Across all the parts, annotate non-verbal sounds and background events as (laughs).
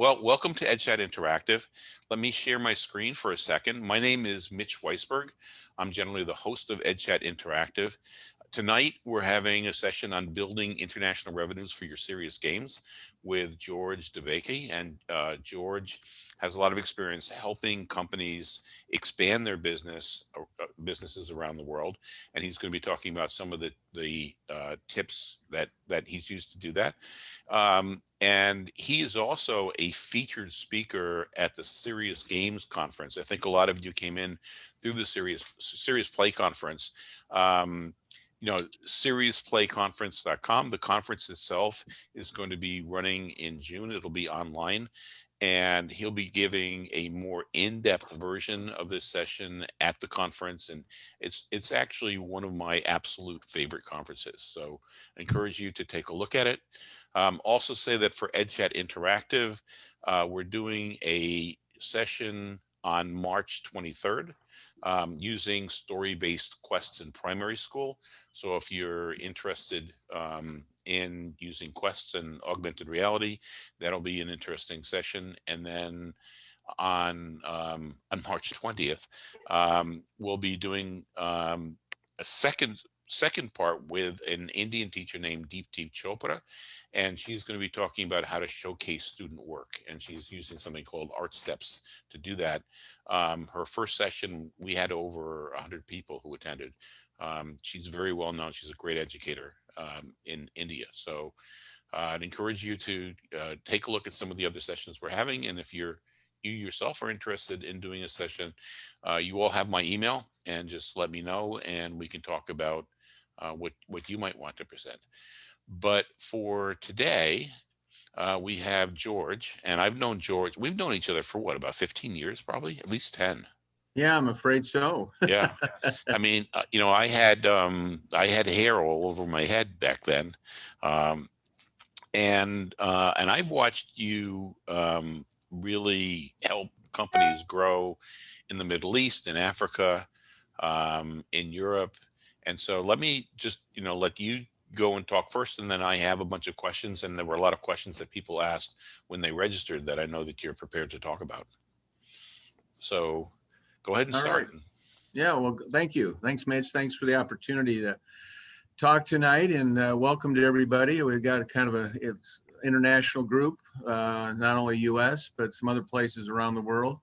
well, welcome to EdChat Interactive. Let me share my screen for a second. My name is Mitch Weisburgh. I'm generally the host of EdChat Interactive. Tonight, we're having a session on building international revenues for your serious games with George DeBakey. And uh, George has a lot of experience helping companies expand their business uh, uh, businesses around the world. And he's going to be talking about some of the, the uh, tips that, that he's used to do that. Um, and he is also a featured speaker at the Serious Games Conference. I think a lot of you came in through the Serious, Serious Play Conference. Um, you know, seriousplayconference.com. The conference itself is going to be running in June. It'll be online and he'll be giving a more in-depth version of this session at the conference and it's it's actually one of my absolute favorite conferences so I encourage you to take a look at it um, also say that for EdChat Interactive uh, we're doing a session on March 23rd um, using story-based quests in primary school. So if you're interested um, in using quests and augmented reality, that'll be an interesting session. And then on um, on March 20th, um, we'll be doing um, a second second part with an Indian teacher named Deepti Chopra, and she's going to be talking about how to showcase student work, and she's using something called Artsteps to do that. Um, her first session, we had over 100 people who attended. Um, she's very well known. She's a great educator um, in India. So uh, I'd encourage you to uh, take a look at some of the other sessions we're having, and if you're you yourself are interested in doing a session, uh, you all have my email and just let me know and we can talk about uh, what, what you might want to present. But for today, uh, we have George, and I've known George. We've known each other for what, about 15 years, probably at least 10. Yeah, I'm afraid so. yeah, (laughs) I mean, uh, you know, I had um, I had hair all over my head back then, um, and uh, and I've watched you um, really help companies grow in the Middle East, in Africa, um, in Europe, and so let me just, you know, let you go and talk first, and then I have a bunch of questions, and there were a lot of questions that people asked when they registered that I know that you're prepared to talk about. So go ahead and All start. right. Yeah, well, thank you. Thanks, Mitch. Thanks for the opportunity to talk tonight, and uh, welcome to everybody. We've got a kind of a it's international group, uh, not only U.S. but some other places around the world,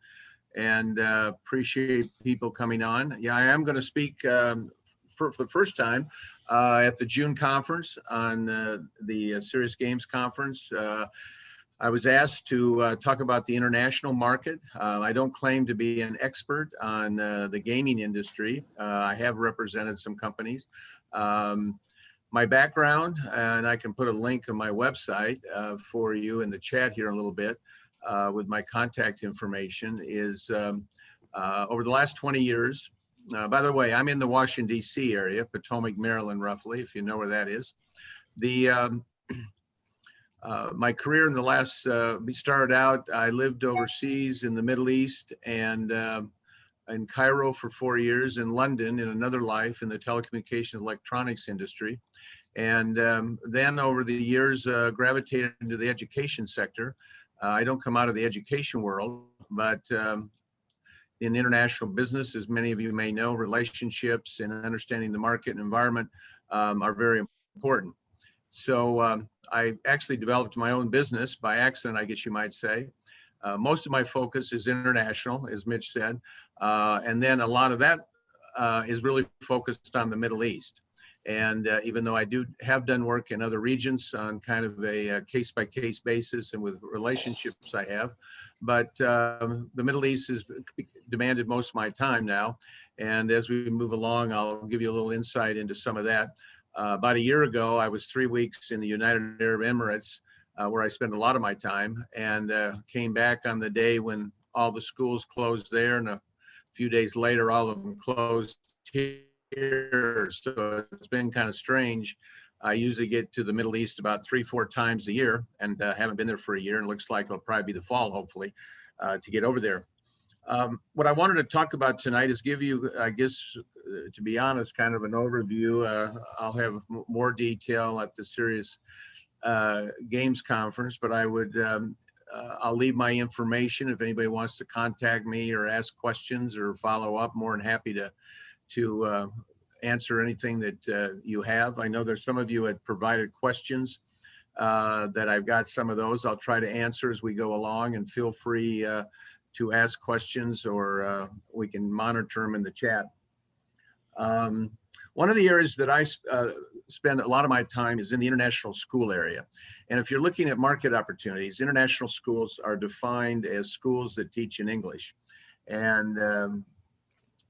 and uh, appreciate people coming on. Yeah, I am going to speak um, for, for the first time uh, at the June conference on uh, the uh, Serious Games conference. Uh, I was asked to uh, talk about the international market. Uh, I don't claim to be an expert on the gaming industry. I have represented some companies. Um, my background, and I can put a link on my website for you in the chat here in a little bit with my contact information, is um, over the last 20 years, uh, by the way, I'm in the Washington, D.C. area, Potomac, Maryland, roughly, if you know where that is. The um, (clears throat) uh, my career in the last uh, started out. I lived overseas in the Middle East and um, in Cairo for four years, in London in another life in the telecommunications electronics industry, and um, then over the years uh, gravitated into the education sector. Uh, I don't come out of the education world, but um, in international business, as many of you may know, relationships and understanding the market and environment um, are very important. So um, I actually developed my own business by accident, I guess you might say. Uh, most of my focus is international, as Mitch said, uh, and then a lot of that uh, is really focused on the Middle East. And uh, even though I do have done work in other regions on kind of a case by case basis and with relationships I have, but um, the Middle East has demanded most of my time now. And as we move along, I'll give you a little insight into some of that. Uh, about a year ago, I was three weeks in the United Arab Emirates, uh, where I spent a lot of my time, and uh, came back on the day when all the schools closed there, and a few days later, all of them closed here. So it's been kind of strange I usually get to the Middle East about three, four times a year and uh, haven't been there for a year. And looks like it'll probably be the fall, hopefully, uh, to get over there. Um, what I wanted to talk about tonight is give you, I guess, uh, to be honest, kind of an overview. Uh, I'll have more detail at the Serious uh, Games Conference, but I would um, uh, I'll leave my information if anybody wants to contact me or ask questions or follow up. More than happy to to uh, answer anything that uh, you have. I know there's some of you had provided questions uh, that I've got some of those. I'll try to answer as we go along and feel free uh, to ask questions or uh, we can monitor them in the chat. Um, one of the areas that I uh, spend a lot of my time is in the international school area. And if you're looking at market opportunities, international schools are defined as schools that teach in English. And um,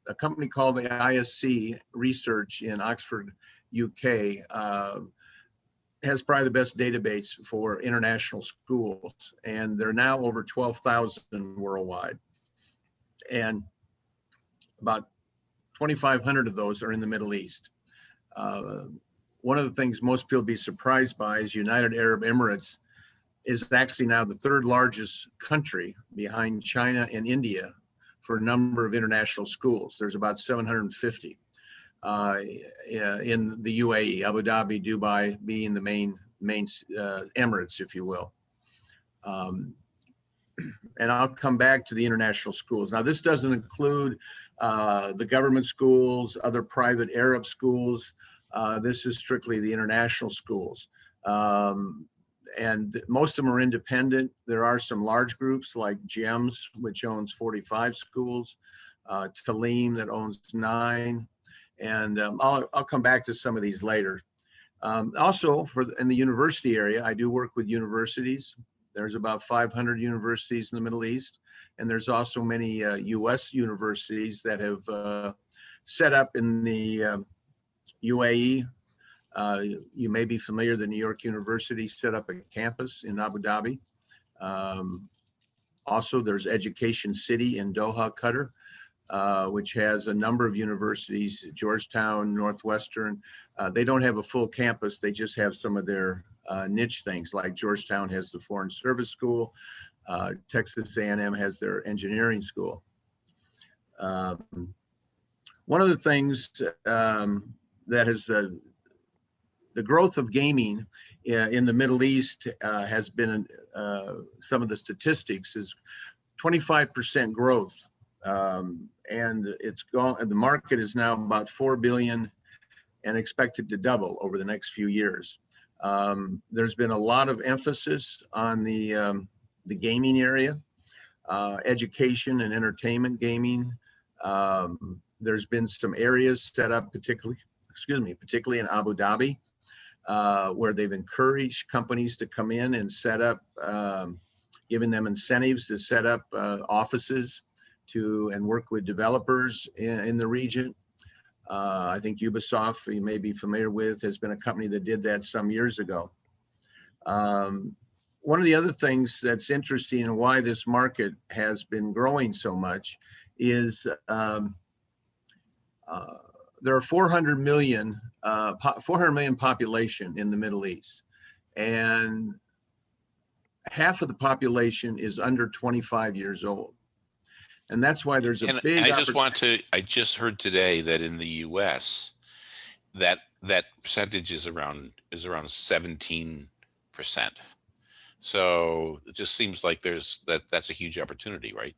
a company called the ISC Research in Oxford, UK, uh, has probably the best database for international schools. And there are now over 12,000 worldwide. And about 2,500 of those are in the Middle East. Uh, one of the things most people be surprised by is United Arab Emirates is actually now the third largest country behind China and India for a number of international schools. There's about 750 uh, in the UAE, Abu Dhabi, Dubai being the main main uh, Emirates, if you will. Um, and I'll come back to the international schools. Now, this doesn't include uh, the government schools, other private Arab schools. Uh, this is strictly the international schools. Um, and most of them are independent. There are some large groups like GEMS, which owns 45 schools, uh, Taaleem that owns nine. And um, I'll, I'll come back to some of these later. Um, also, for in the university area, I do work with universities. There's about 500 universities in the Middle East, and there's also many uh, U.S. universities that have uh, set up in the um, UAE. Uh, you may be familiar, the New York University set up a campus in Abu Dhabi. Um, also, there's Education City in Doha, Qatar, uh, which has a number of universities, Georgetown, Northwestern. Uh, they don't have a full campus, they just have some of their uh, niche things like Georgetown has the Foreign Service School, uh, Texas A&M has their engineering school. Um, one of the things um, that has the growth of gaming uh, in the Middle East uh, has been uh, some of the statistics is 25% growth. Um, and it's gone, the market is now about 4 billion and expected to double over the next few years. Um, there's been a lot of emphasis on the, um, the gaming area, uh, education and entertainment gaming. Um, there's been some areas set up particularly, excuse me, particularly in Abu Dhabi, uh, where they've encouraged companies to come in and set up, um, giving them incentives to set up uh, offices to and work with developers in, in the region. Uh, I think Ubisoft, you may be familiar with, has been a company that did that some years ago. Um, one of the other things that's interesting and why this market has been growing so much is um, uh, there are 400 million, uh, 400 million population in the Middle East, and half of the population is under 25 years old. And that's why there's a And big. I just want to, I just heard today that in the US, that, that percentage is around, is around seventeen percent. So it just seems like there's, that, that's a huge opportunity, right?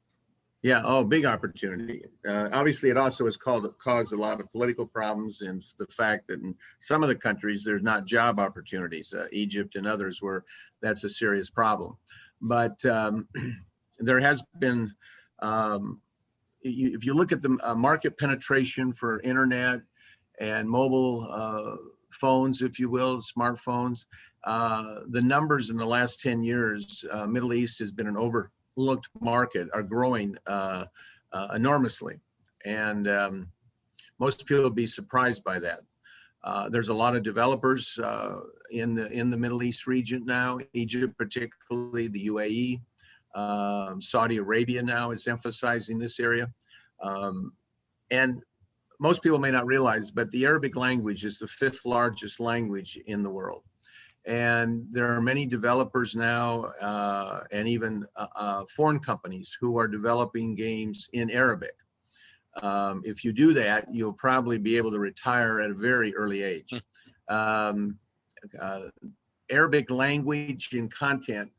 Yeah, oh, big opportunity. Uh, obviously, it also has called, caused a lot of political problems and the fact that in some of the countries, there's not job opportunities, uh, Egypt and others where that's a serious problem. But um, (clears throat) there has been, um, you- if you look at the uh, market penetration for internet and mobile uh, phones, if you will, smartphones, uh, the numbers in the last 10 years, uh, Middle East has been an overlooked market, are growing uh, uh, enormously. And um, most people would be surprised by that. Uh, there's a lot of developers uh, in the in the Middle East region now, Egypt particularly, the UAE, um, Saudi Arabia now is emphasizing this area. Um, and most people may not realize, but the Arabic language is the fifth largest language in the world. And there are many developers now uh, and even uh, uh, foreign companies who are developing games in Arabic. Um, if you do that, you'll probably be able to retire at a very early age. Um, uh, Arabic language and content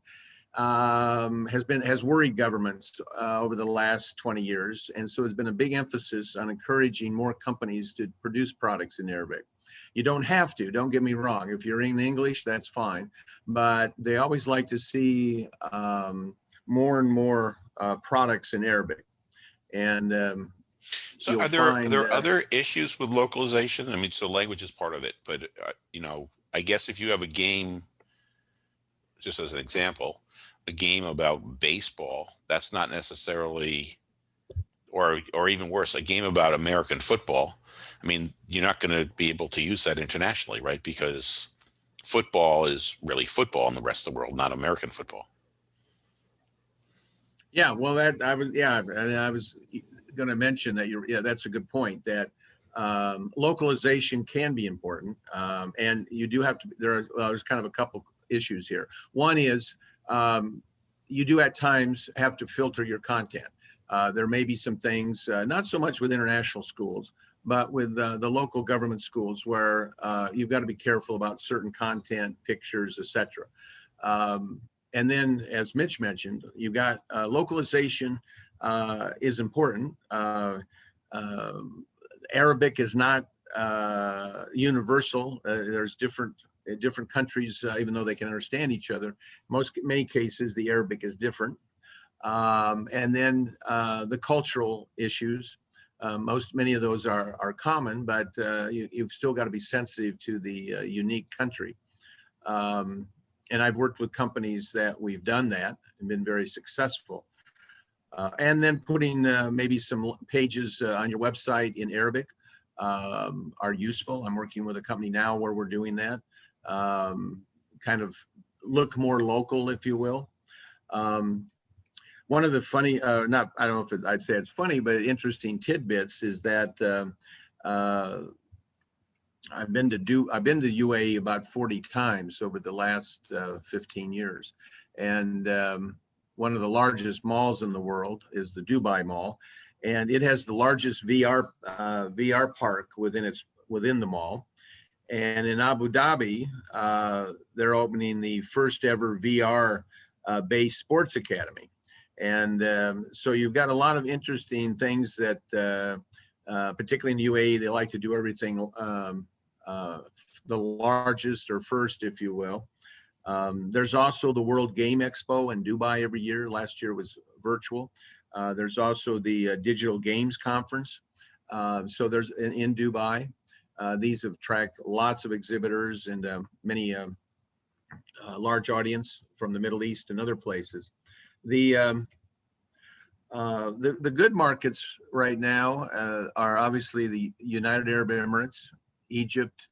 um, has been has worried governments uh, over the last 20 years, and so there's been a big emphasis on encouraging more companies to produce products in Arabic. You don't have to. Don't get me wrong. If you're in English, that's fine, but they always like to see um, more and more uh, products in Arabic, and um, So are there, are there other issues with localization? I mean, so language is part of it, but uh, you know, I guess if you have a game, just as an example, a game about baseball, that's not necessarily, or, or even worse, a game about American football. I mean, you're not going to be able to use that internationally, right? Because football is really football in the rest of the world, not American football. Yeah, well, that I was, yeah, I was going to mention that you're, yeah, that's a good point. That um, localization can be important, um, and you do have to. There are well, there's kind of a couple issues here. One is um, you do at times have to filter your content. Uh, there may be some things, uh, not so much with international schools, but with uh, the local government schools where uh, you've got to be careful about certain content, pictures, etc. Um, and then, as Mitch mentioned, you've got uh, localization uh, is important. Uh, um, Arabic is not uh, universal. There's different different countries, even though they can understand each other. Most many cases, the Arabic is different. Um, and then the cultural issues. Uh, most many of those are are common, but uh, you, you've still got to be sensitive to the uh, unique country. Um, and I've worked with companies that we've done that and been very successful. Uh, and then putting uh, maybe some pages uh, on your website in Arabic um, are useful. I'm working with a company now where we're doing that. Um, kind of look more local, if you will. Um, one of the funny, uh, not, I don't know if it, I'd say it's funny, but interesting tidbits is that um, uh, I've been to do, I've been to UAE about 40 times over the last uh, 15 years. And um, one of the largest malls in the world is the Dubai Mall. And it has the largest VR, uh, VR park within its, within the mall. And in Abu Dhabi, uh, they're opening the first ever VR uh, based sports academy. And um, so you've got a lot of interesting things that, uh, uh, particularly in the UAE, they like to do everything um, uh, the largest or first, if you will. Um, there's also the World Game Expo in Dubai every year. Last year was virtual. Uh, there's also the uh, Digital Games Conference. Uh, so there's in, in Dubai. Uh, these have attract lots of exhibitors and um, many um, large audience from the Middle East and other places. The um, uh, the, the good markets right now uh, are obviously the United Arab Emirates, Egypt,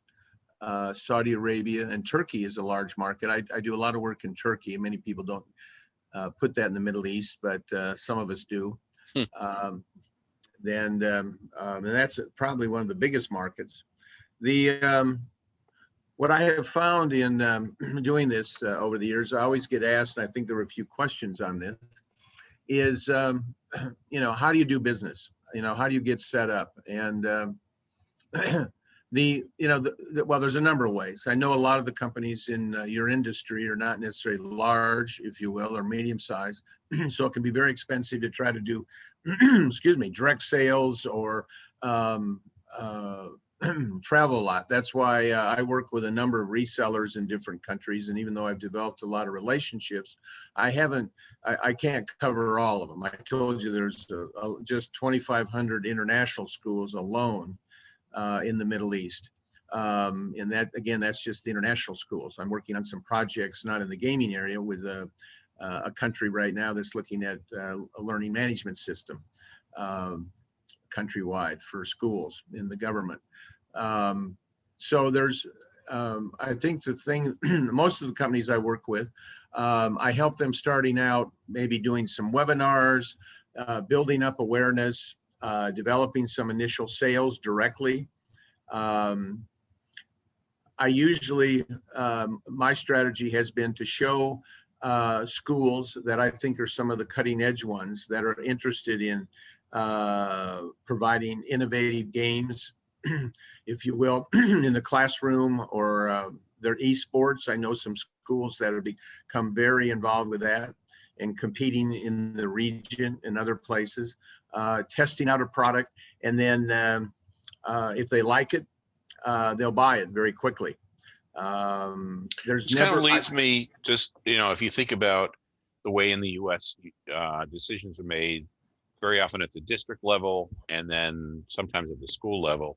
uh, Saudi Arabia, and Turkey is a large market. I, I do a lot of work in Turkey. Many people don't uh, put that in the Middle East, but uh, some of us do. Hmm. Um, and, um, um, and that's probably one of the biggest markets. The um, what I have found in um, (clears throat) doing this uh, over the years, I always get asked, and I think there were a few questions on this, is um, (clears throat) you know how do you do business? You know how do you get set up? And um, (clears throat) the you know the, the, well there's a number of ways i know a lot of the companies in uh, your industry are not necessarily large if you will or medium size so it can be very expensive to try to do excuse me direct sales or um, uh, (clears throat) travel a lot that's why uh, i work with a number of resellers in different countries and even though i've developed a lot of relationships i haven't i, I can't cover all of them i told you there's a, a, just 2500 international schools alone uh, in the Middle East. Um, and that, again, that's just the international schools. I'm working on some projects, not in the gaming area, with a, uh, a country right now that's looking at uh, a learning management system um, countrywide for schools in the government. Um, so there's, um, I think the thing, (clears throat) most of the companies I work with, um, I help them starting out, maybe doing some webinars, uh, building up awareness, uh, developing some initial sales directly. Um, I usually, um, my strategy has been to show uh, schools that I think are some of the cutting edge ones that are interested in uh, providing innovative games, (clears throat) if you will, (clears throat) in the classroom or uh, their esports. I know some schools that have become very involved with that and competing in the region and other places, uh, testing out a product, and then um, uh, if they like it, uh, they'll buy it very quickly. Um, there's This kind of leads me just, you know, if you think about the way in the US, uh, decisions are made very often at the district level and then sometimes at the school level.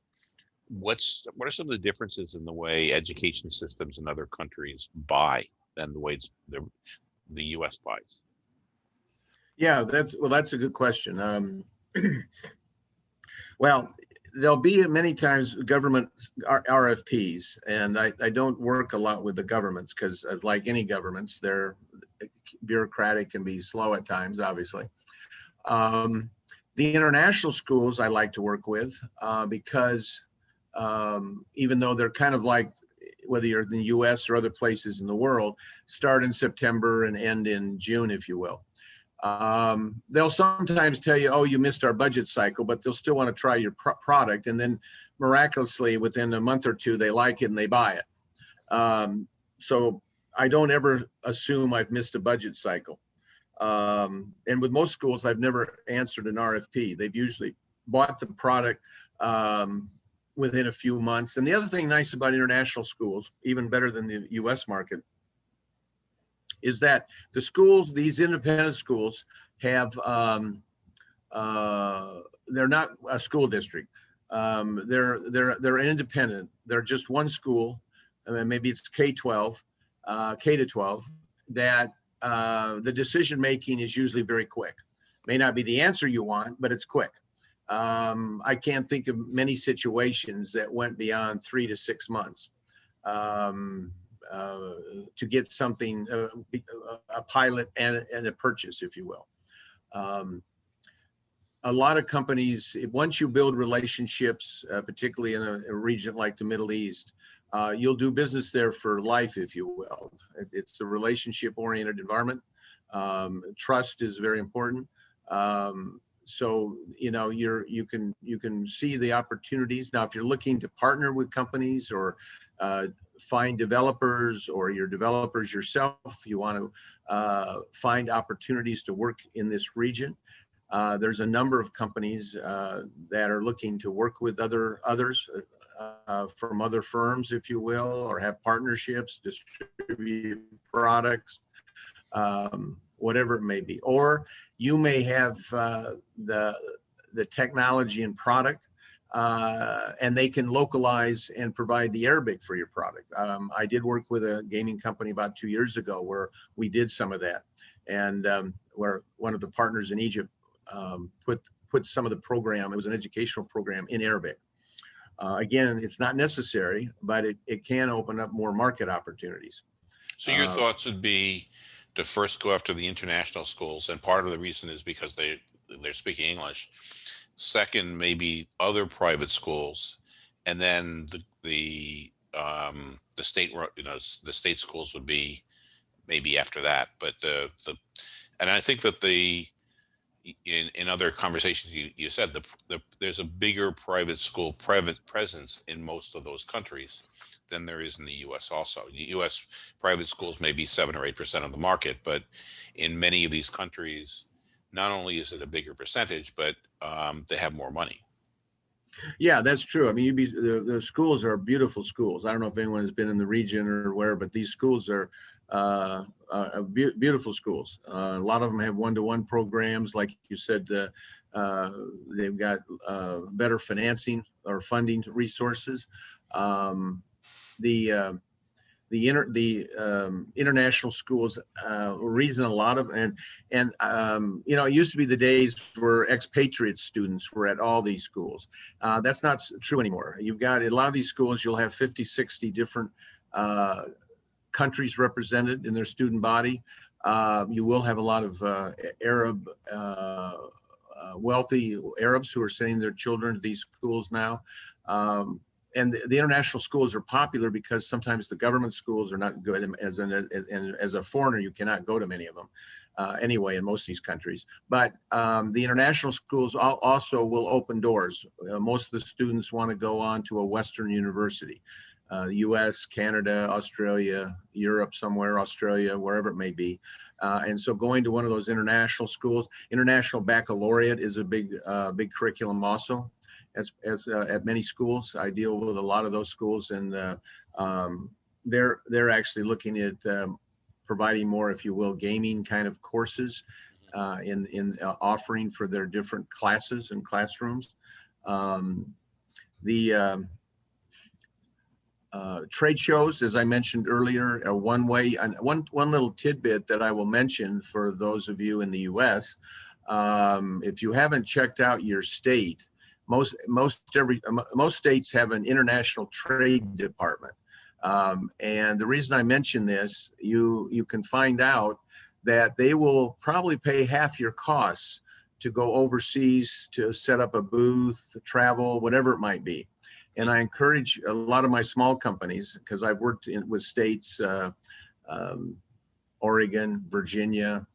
What's, what are some of the differences in the way education systems in other countries buy than the way the, the US buys? Yeah, that's, well, that's a good question. Um, (clears throat) well, there'll be many times government RFPs, and I, I don't work a lot with the governments because like any governments, they're bureaucratic and be slow at times, obviously. Um, the international schools I like to work with uh, because um, even though they're kind of like whether you're in the US or other places in the world, start in September and end in June, if you will. Um, they'll sometimes tell you, oh, you missed our budget cycle, but they'll still want to try your pro- product. And then miraculously, within a month or two, they like it and they buy it. Um, so I don't ever assume I've missed a budget cycle. Um, and with most schools, I've never answered an RFP. They've usually bought the product um, within a few months. And the other thing nice about international schools, even better than the US market, is that the schools, these independent schools, have um, uh, they're not a school district. Um, they're they're they're independent. They're just one school, and then maybe it's K-12, uh, K to 12. That uh, the decision making is usually very quick. May not be the answer you want, but it's quick. Um, I can't think of many situations that went beyond three to six months. Um, uh, to get something, uh, a pilot and, and a purchase, if you will. Um, a lot of companies, once you build relationships, uh, particularly in a, a, region like the Middle East, uh, you'll do business there for life, if you will. It's a relationship-oriented environment. Um, trust is very important. Um, so you know you're you can you can see the opportunities now if you're looking to partner with companies or uh, find developers or your developers yourself, you want to uh, find opportunities to work in this region. Uh, there's a number of companies uh, that are looking to work with other others uh, from other firms, if you will, or have partnerships, distribute products, um, whatever it may be. Or you may have uh, the the technology and product uh, and they can localize and provide the Arabic for your product. Um, I did work with a gaming company about two years ago where we did some of that, and um, where one of the partners in Egypt um, put put some of the program. It was an educational program in Arabic. Uh, again, it's not necessary, but it, it can open up more market opportunities. So your Uh, thoughts would be to first go after the international schools, and part of the reason is because they they're speaking English. Second, maybe other private schools, and then the the um, the state you know the state schools would be maybe after that. But the the and I think that the in in other conversations you you said the, the there's a bigger private school private presence in most of those countries than there is in the U.S. Also, the U.S. private schools may be seven or eight percent of the market, but in many of these countries, not only is it a bigger percentage, but um, they have more money. Yeah, that's true. I mean, you be the, the schools are beautiful schools. I don't know if anyone has been in the region or where, but these schools are uh, uh, be- beautiful schools. Uh, a lot of them have one-to-one programs, like you said. Uh, uh, they've got uh, better financing or funding resources. Um, the uh, the inter the um, international schools reason a lot of and and um, you know it used to be the days where expatriate students were at all these schools that's not true anymore you've got a lot of these schools you'll have 50 60 different uh, countries represented in their student body. Uh, you will have a lot of uh, arab uh, uh, wealthy arabs who are sending their children to these schools now. Um, and the, the international schools are popular because sometimes the government schools are not good and as an as, a foreigner you cannot go to many of them uh, anyway in most of these countries. But um, the international schools also will open doors. Uh, most of the students want to go on to a western university uh, US, Canada, Australia, Europe, somewhere, Australia, wherever it may be. Uh, and so going to one of those international schools, international baccalaureate is a big, uh, big curriculum also. As, as uh, at many schools, I deal with a lot of those schools, and uh, um, they're they're actually looking at um, providing more, if you will, gaming kind of courses uh, in in offering for their different classes and classrooms. Um, the um, uh, trade shows, as I mentioned earlier, are one way. And one one little tidbit that I will mention for those of you in the U.S. Um, if you haven't checked out your state, most most every most states have an international trade department. Um, and the reason I mention this, you you can find out that they will probably pay half your costs to go overseas to set up a booth, travel, whatever it might be. And I encourage a lot of my small companies because I've worked in, with states, uh, um, Oregon, Virginia,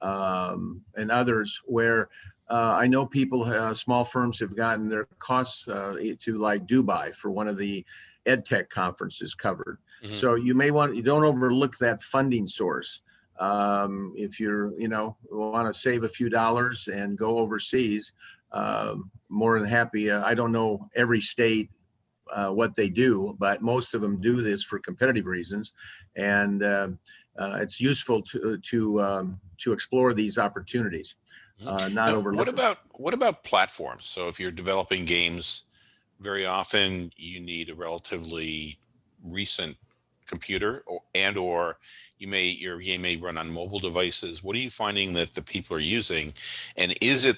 um, and others where uh, I know people, uh, small firms have gotten their costs uh, to like Dubai for one of the ed tech conferences covered. Mhm. So you may want, you don't overlook that funding source. Um, if you're, you know, want to save a few dollars and go overseas, more than happy. Uh, I don't know every state uh, what they do, but most of them do this for competitive reasons, and uh, uh, it's useful to to um, to explore these opportunities, uh, not Now, overlook. what about what about platforms? So if you're developing games, very often you need a relatively recent computer or and or you may your game may run on mobile devices. What are you finding that the people are using? And is it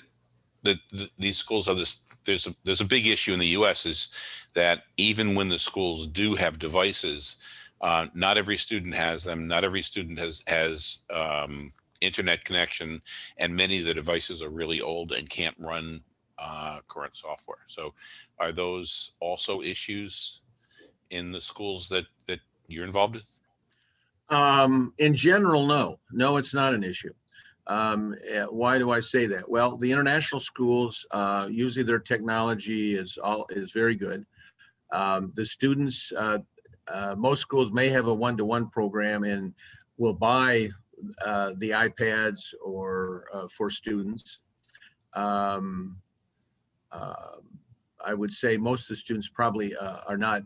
that th- these schools have this there's a there's a big issue in the US is that even when the schools do have devices, uh, not every student has them. Not every student has has um, internet connection, and many of the devices are really old and can't run uh, current software. So, are those also issues in the schools that that you're involved with? Um, in general, no, no, it's not an issue. Um, eh, why do I say that? Well, the international schools, uh, usually their technology is all, is very good. Um, the students, uh, uh, most schools may have a one-to-one program and will buy, uh, the iPads or, uh, for students. Um, uh, I would say most of the students probably, are not,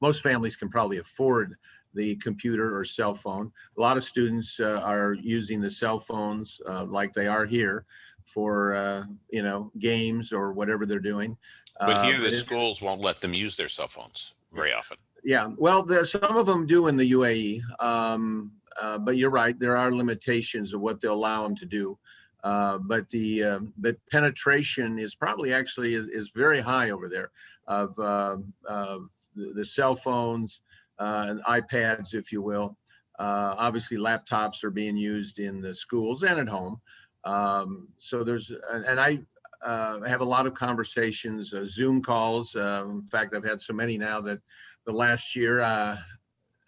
most families can probably afford the computer or cell phone. A lot of students uh, are using the cell phones uh, like they are here for, uh, you know, games or whatever they're doing. But here, Uh, the it- schools won't let them use their cell phones very often. yeah, well, there, some of them do in the UAE, um, uh, but you're right. There are limitations of what they'll allow them to do. Uh, but the uh, the penetration is probably actually is, is very high over there of, uh, of the, the cell phones and iPads, if you will. Uh, obviously, laptops are being used in the schools and at home. Um, so there's and, I uh, have a lot of conversations, uh, Zoom calls. Uh, in fact, I've had so many now that the last year uh,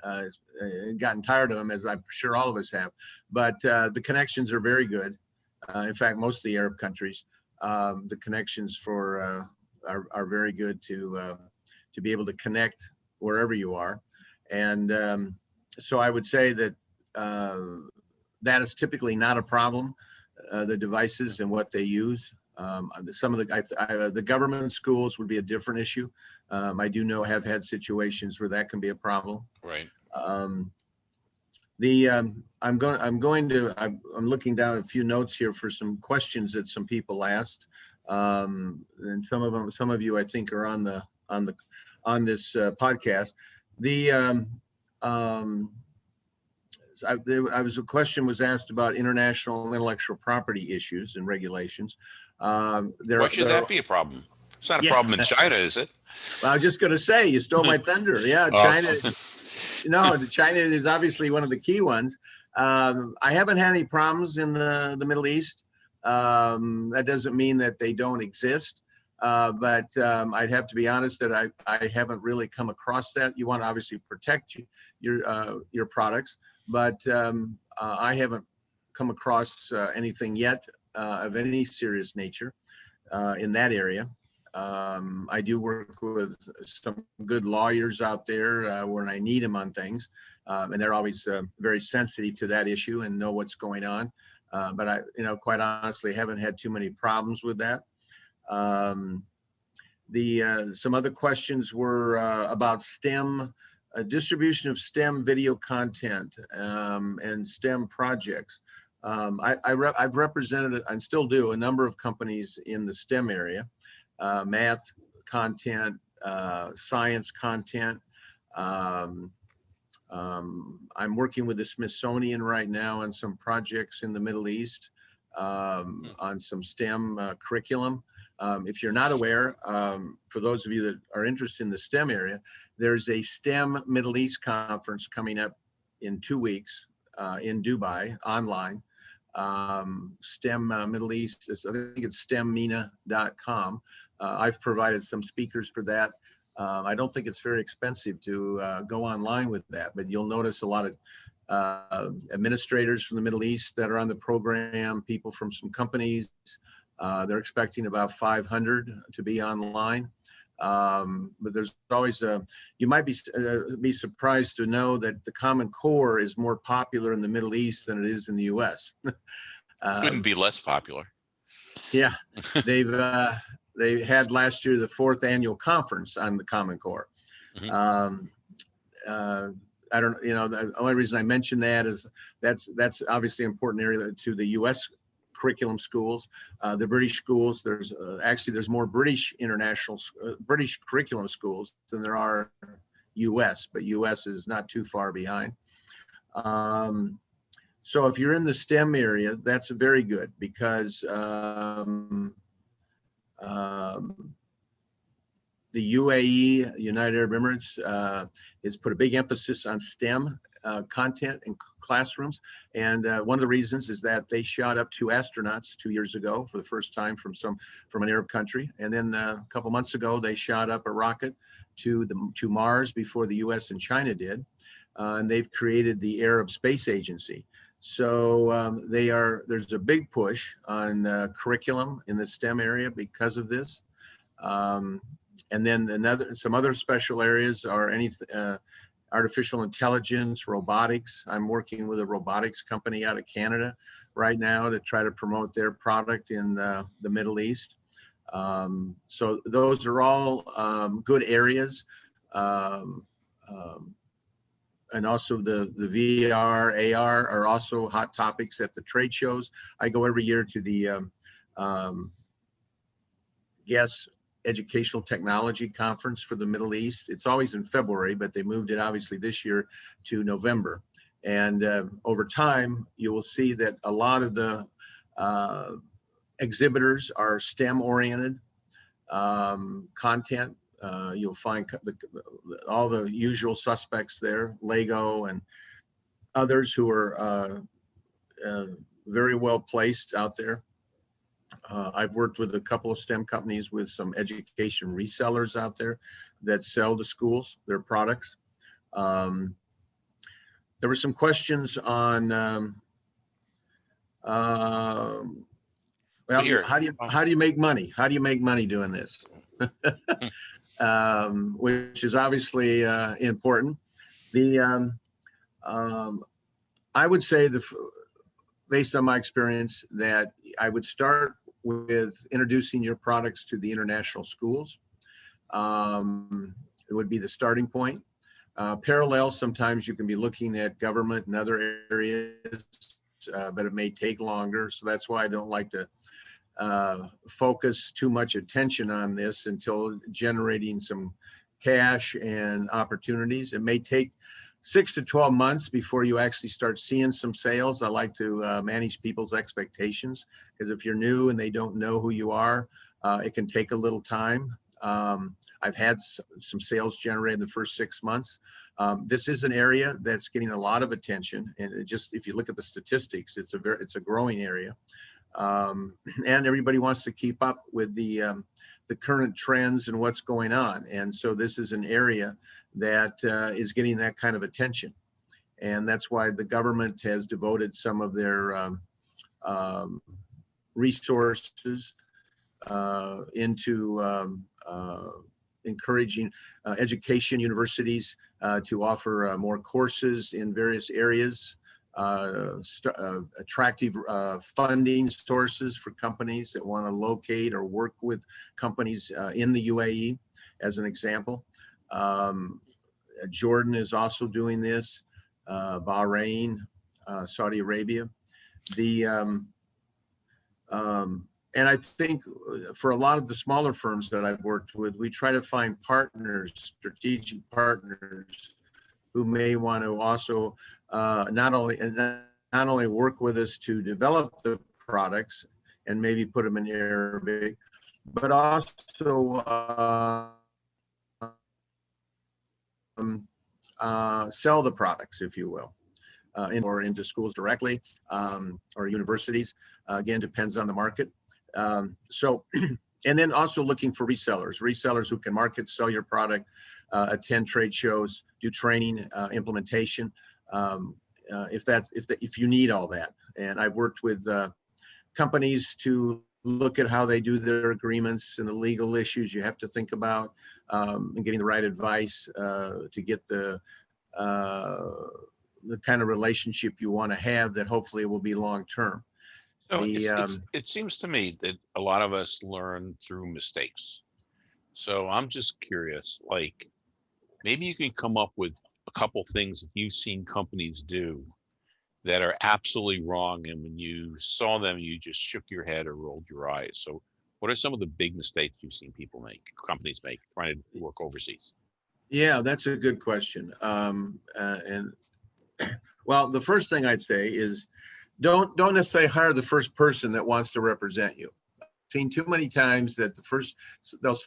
uh, uh, gotten tired of them, as I'm sure all of us have. But uh, the connections are very good. Uh, in fact, most of the Arab countries, um, the connections for uh, are, are very good to uh, to be able to connect wherever you are. And um, so I would say that uh, that is typically not a problem. Uh, the devices and what they use. Um, some of the I, I, the government schools would be a different issue. Um, I do know have had situations where that can be a problem. Right. Um, the um, I'm going I'm going to I'm, I'm looking down a few notes here for some questions that some people asked, um, and some of them some of you I think are on the on the on this uh, podcast. The um, um, I, there, I was a question was asked about international intellectual property issues and regulations. Um, there, Why should there- that be a problem? It's not a Yeah. problem in China, is it? Well, I was just going to say you stole my thunder. Yeah, Oh. China. (laughs) no, the China is obviously one of the key ones. Um, I haven't had any problems in the, the Middle East. Um, that doesn't mean that they don't exist. Uh, but um, I'd have to be honest that I, I haven't really come across that. You want to obviously protect you, your uh, your products, but um, uh, I haven't come across uh, anything yet uh, of any serious nature in that area. Um, I do work with some good lawyers out there when I need them on things. Um, and they're always very sensitive to that issue and know what's going on. But I, you know, quite honestly, haven't had too many problems with that. Um, the uh, some other questions were uh, about STEM uh, distribution of STEM video content um, and STEM projects. Um, I, I rep, I've represented and still do a number of companies in the STEM area, uh, math content, uh, science content. Um, um, I'm working with the Smithsonian right now on some projects in the Middle East um, Hmm. on some STEM uh, curriculum. Um, if you're not aware, um, for those of you that are interested in the STEM area, there's a STEM Middle East conference coming up in two weeks uh, in Dubai online. Um, STEM uh, Middle East, I think it's stemmina.com. Uh, I've provided some speakers for that. Um, I don't think it's very expensive to uh, go online with that, but you'll notice a lot of uh, administrators from the Middle East that are on the program, people from some companies. Uh, they're expecting about 500 to be online. Um, but there's always a, you might be, uh, be surprised to know that the Common Core is more popular in the Middle East than it is in the US. (laughs) Couldn't Um, be less popular. yeah, (laughs) they've, uh, they had last year the fourth annual conference on the Common Core. Mhm. Um, uh, I don't, you know, the only reason I mention that is that's, that's obviously an important area to the US curriculum schools. Uh, the British schools, there's, uh, actually, there's more British international, uh, British curriculum schools than there are US, but US is not too far behind. Um, so if you're in the STEM area, that's very good because um, um, the UAE, United Arab Emirates, uh, has put a big emphasis on STEM uh, content in classrooms. And uh, one of the reasons is that they shot up two astronauts two years ago for the first time from some from an Arab country. And then uh, a couple months ago, they shot up a rocket to the to Mars before the U.S. and China did. Uh, and they've created the Arab Space Agency. So um, they are there's a big push on uh, curriculum in the STEM area because of this. Um, and then another some other special areas are any uh, artificial intelligence, robotics. I'm working with a robotics company out of Canada right now to try to promote their product in uh, the Middle East. Um, so those are all um, good areas. Um, um, and also the, the VR, AR are also hot topics at the trade shows. I go every year to the um, um, Yes Educational Technology Conference for the Middle East. It's always in February, but they moved it obviously this year to November. And uh, over time, you will see that a lot of the uh, exhibitors are STEM oriented um, content. Uh, you'll find the, all the usual suspects there, Lego and others who are uh, uh, very well placed out there. Uh, I've worked with a couple of STEM companies with some education resellers out there that sell to schools their products. Um, there were some questions on um, um, well, Here. how do you how do you make money? How do you make money doing this? (laughs) um, which is obviously uh, important. The um, um, I would say the based on my experience that I would start with introducing your products to the international schools. Um, it would be the starting point. Uh, parallel, sometimes you can be looking at government and other areas, uh, but it may take longer. So that's why I don't like to uh, focus too much attention on this until generating some cash and opportunities. It may take six to 12 months before you actually start seeing some sales. I like to uh, manage people's expectations because if you're new and they don't know who you are, uh, it can take a little time. Um, I've had some sales generated in the first six months. Um, this is an area that's getting a lot of attention, and just if you look at the statistics, it's a very it's a growing area, um, (clears throat) and everybody wants to keep up with the um, the current trends and what's going on. And so this is an area that uh, is getting that kind of attention. And that's why the government has devoted some of their um, um, resources uh, into um, uh, encouraging uh, education universities uh, to offer uh, more courses in various areas, attractive funding sources for companies that want to locate or work with companies in the UAE, as an example. Um, Jordan is also doing this, uh, Bahrain, uh, Saudi Arabia. The um, um, and I think uh, for a lot of the smaller firms that I've worked with, we try to find partners, strategic partners, who may want to also uh, not only not not only work with us to develop the products and maybe put them in Arabic, but also uh, um, uh, sell the products, if you will, uh, in, or into schools directly um, or universities. Uh, again, depends on the market. Um, so, (clears throat) and then also looking for resellers, resellers who can market, sell your product, uh, attend trade shows, do training, uh, implementation. Um, uh, if that, if the, if you need all that, and I've worked with companies to look at how they do their agreements and the legal issues you have to think about, um, and getting the right advice uh, to get the uh, the kind of relationship you want to have that hopefully will be long term. So The, it's, it's, um, it seems to me that a lot of us learn through mistakes. So I'm just curious, like, maybe you can come up with a couple things that you've seen companies do that are absolutely wrong, and when you saw them, you just shook your head or rolled your eyes. So what are some of the big mistakes you've seen people make, companies make, trying to work overseas? Yeah, that's a good question. Um, uh, and (clears throat) well, the first thing I'd say is don't don't necessarily hire the first person that wants to represent you. I've seen too many times that the first they'll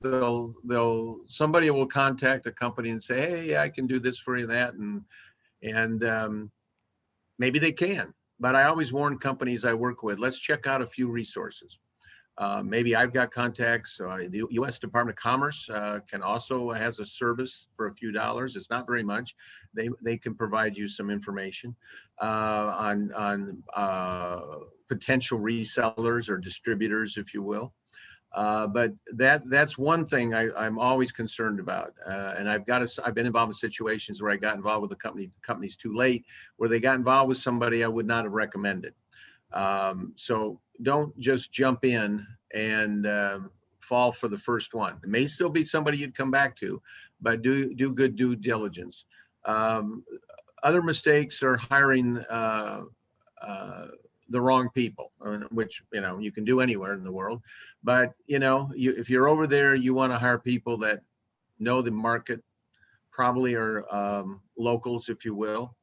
they'll they'll somebody will contact a company and say, hey, I can do this for you, that, and and um, maybe they can. But I always warn companies I work with, let's check out a few resources. Uh, maybe I've got contacts. Uh, the U.S. Department of Commerce uh, can also has a service for a few dollars. It's not very much. They they can provide you some information uh, on on uh, potential resellers or distributors, if you will. Uh, but that that's one thing I, I'm always concerned about. Uh, and I've got to, I've been involved in situations where I got involved with the company companies too late, where they got involved with somebody I would not have recommended. Um, so don't just jump in and um, fall for the first one. It may still be somebody you'd come back to, but do do good due diligence. Um, other mistakes are hiring uh, uh, the wrong people, which you know you can do anywhere in the world. But you know, you, if you're over there, you want to hire people that know the market, probably are um, locals, if you will.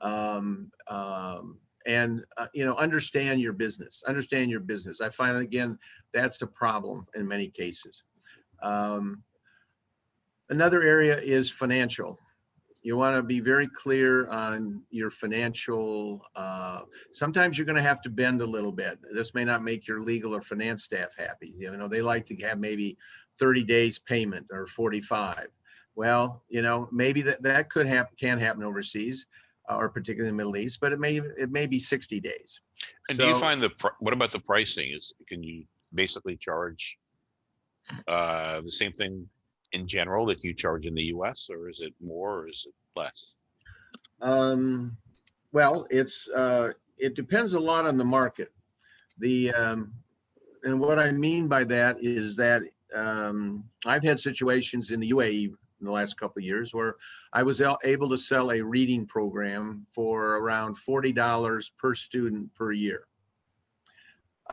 Um, um, and uh, you know understand your business understand your business i find again that's the problem in many cases um, another area is financial you want to be very clear on your financial uh, sometimes you're going to have to bend a little bit. This may not make your legal or finance staff happy. You know they like to have maybe 30 days payment or 45 well you know maybe that that could happen can happen overseas uh, or particularly in the Middle East, but it may it may be 60 days. And do you find the, pr- what about the pricing? Is, can you basically charge uh, the same thing in general that you charge in the US or is it more or is it less? Um, well, it's uh, it depends a lot on the market. The um, and what I mean by that is that um, I've had situations in the UAE in the last couple of years where I was able to sell a reading program for around forty dollars per student per year.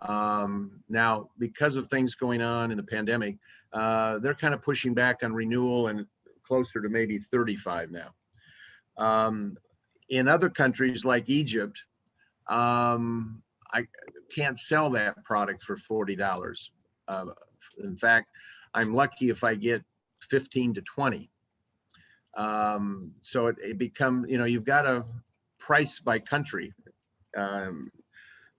Um, now, because of things going on in the pandemic, uh, they're kind of pushing back on renewal and closer to maybe 35 now. Um, in other countries like Egypt, um, I can't sell that product for forty dollars. Uh, in fact, I'm lucky if I get fifteen to twenty. Um, so it, it you know you've got a price by country, um,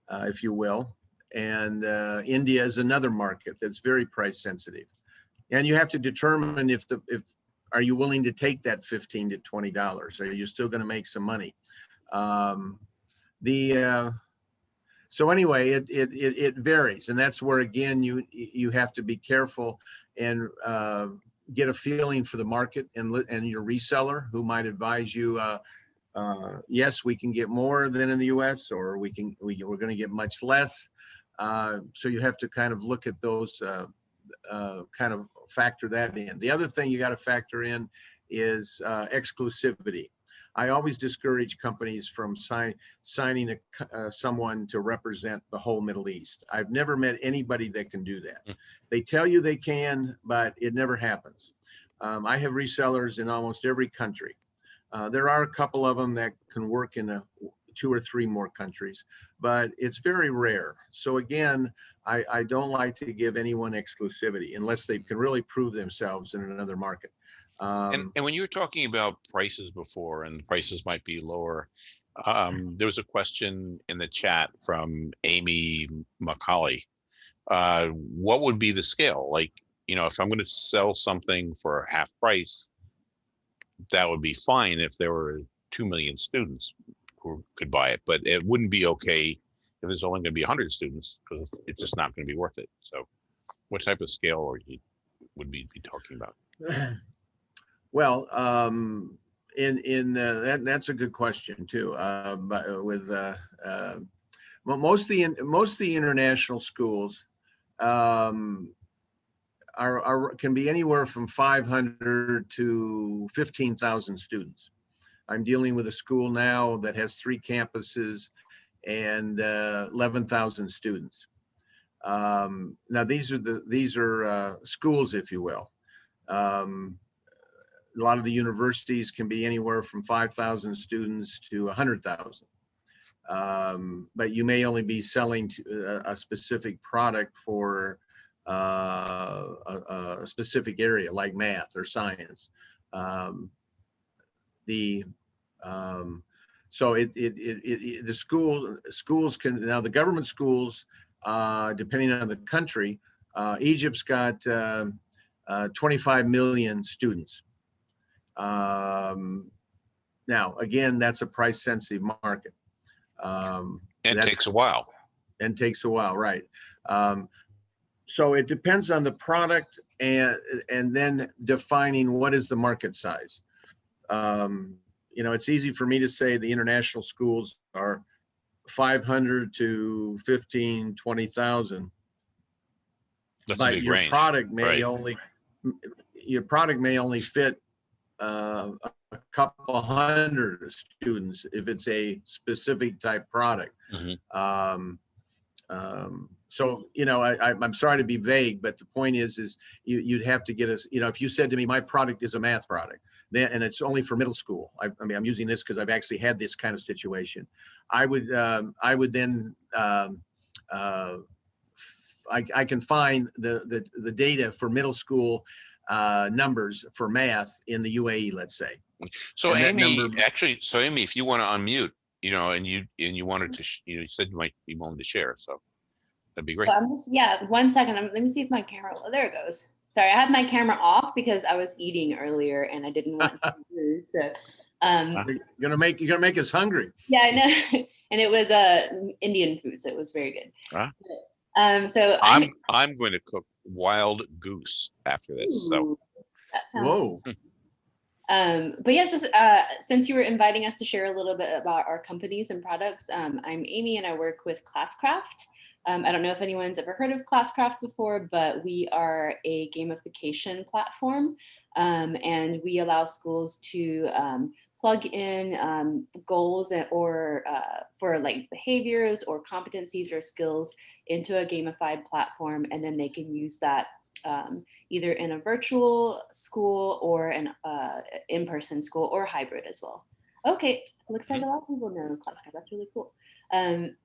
uh, if you will, and uh, India is another market that's very price sensitive, and you have to determine if the if are you willing to take that 15 to 20 dollars are you still going to make some money um, the uh, so anyway, it, it, it, it varies. And that's where, again, you, you have to be careful and, uh, get a feeling for the market and, and your reseller who might advise you, uh, uh, yes, we can get more than in the US or we can, we, we're gonna get much less. Uh, so you have to kind of look at those, uh, uh, kind of factor that in. The other thing you got to factor in is uh, exclusivity. I always discourage companies from sign, signing a, uh, someone to represent the whole Middle East. I've never met anybody that can do that. Mm. They tell you they can, but it never happens. Um, I have resellers in almost every country. Uh, there are a couple of them that can work in a, two or three more countries, but it's very rare. So again, I, I don't like to give anyone exclusivity unless they can really prove themselves in another market. And, Um, and when you were talking about prices before and prices might be lower, um, there was a question in the chat from Amy McCauley. Uh, what would be the scale? Like, you know, if I'm gonna sell something for half price, that would be fine if there were two million students who could buy it, but it wouldn't be okay if there's only gonna be hundred students, because it's just not gonna be worth it. So what type of scale are you, would we be talking about? (clears throat) Well, um, in, in, uh, that, that's a good question too, uh, but with, uh, uh, most the, most the international schools, um, are, are, can be anywhere from five hundred to fifteen thousand students. I'm dealing with a school now that has three campuses and, uh, eleven thousand students. Um, now, these are the, these are, uh, schools, if you will. Um, a lot of the universities can be anywhere from 5,000 students to 100,000. Um, but you may only be selling to a, a specific product for uh, a, a specific area like math or science. Um, the um, so it, it, it, it, the school schools can now the government schools uh, depending on the country uh, Egypt's got um uh, 25 million students. Um, now, again, that's a price sensitive market. Um, And it takes a while. and takes a while, right? Um, so it depends on the product and, and then defining what is the market size. Um, you know, it's easy for me to say the international schools are 500 to 15, 20,000. That's a But big your range. product may right. only, your product may only fit uh, a couple hundred students if it's a specific type product. Mhm. Um, um, so, you know, I, I, I'm sorry to be vague, but the point is, is you, you'd have to get us, you know, if you said to me, my product is a math product, then, and it's only for middle school. I, I mean, I'm using this because I've actually had this kind of situation. I would, um, I would then, um, uh, I, I can find the, the, the data for middle school, uh, numbers for math in the UAE, let's say. So and Amy, number- actually, so Amy, if you want to unmute, you know, and you, and you wanted to, sh- you know, you said you might be willing to share, so that'd be great. So I'm just, yeah, one second. I'm, let me see if my camera, oh, there it goes. Sorry, I had my camera off because I was eating earlier and I didn't want to (laughs) be rude. So, um. You're gonna make, you're gonna make us hungry. yeah, I know. (laughs) and it was uh, Indian food, so it was very good. Ah. Um, so I'm, I'm going to cook wild goose after this, so. Ooh, that sounds Whoa. Um, but yeah, just uh, since you were inviting us to share a little bit about our companies and products, um, I'm Amy and I work with Classcraft. Um, I don't know if anyone's ever heard of Classcraft before, but we are a gamification platform um, and we allow schools to um, plug in um, goals or uh, for like behaviors or competencies or skills into a gamified platform and then they can use that um, either in a virtual school or an uh, in-person school or hybrid as well. Okay, looks like a lot of people know Classcraft. That's really cool. Um,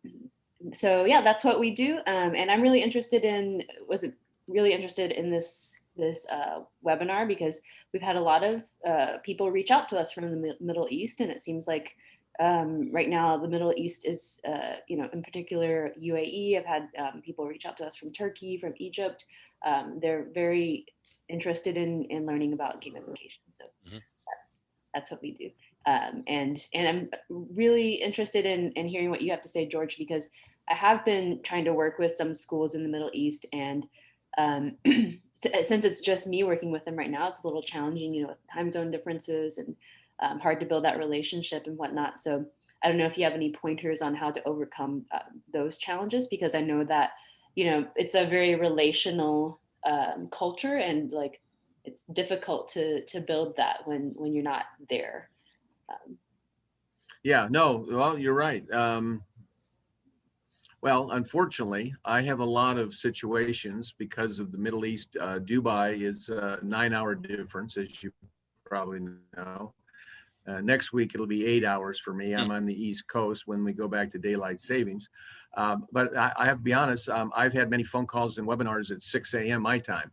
so yeah, that's what we do. Um, and I'm really interested in, was it really interested in this this uh, webinar because we've had a lot of uh, people reach out to us from the Middle East, and it seems like um, right now the Middle East is, uh, you know, in particular UAE. I've had um, people reach out to us from Turkey, from Egypt, um, they're very interested in in learning about gamification. So Mhm. that, that's what we do. Um, and and I'm really interested in in hearing what you have to say, George, because I have been trying to work with some schools in the Middle East and um, (clears throat) since it's just me working with them right now, it's a little challenging, you know, with time zone differences and um, hard to build that relationship and whatnot. So I don't know if you have any pointers on how to overcome uh, those challenges because I know that, you know, it's a very relational um, culture and like it's difficult to to build that when when you're not there. Um, Yeah, no, well, you're right. Um, well, unfortunately, I have a lot of situations because of the Middle East. Uh, Dubai is a nine hour difference, as you probably know. Uh, next week, it'll be eight hours for me. I'm on the East Coast when we go back to daylight savings. Um, but I, I have to be honest, um, I've had many phone calls and webinars at 6 a.m. my time.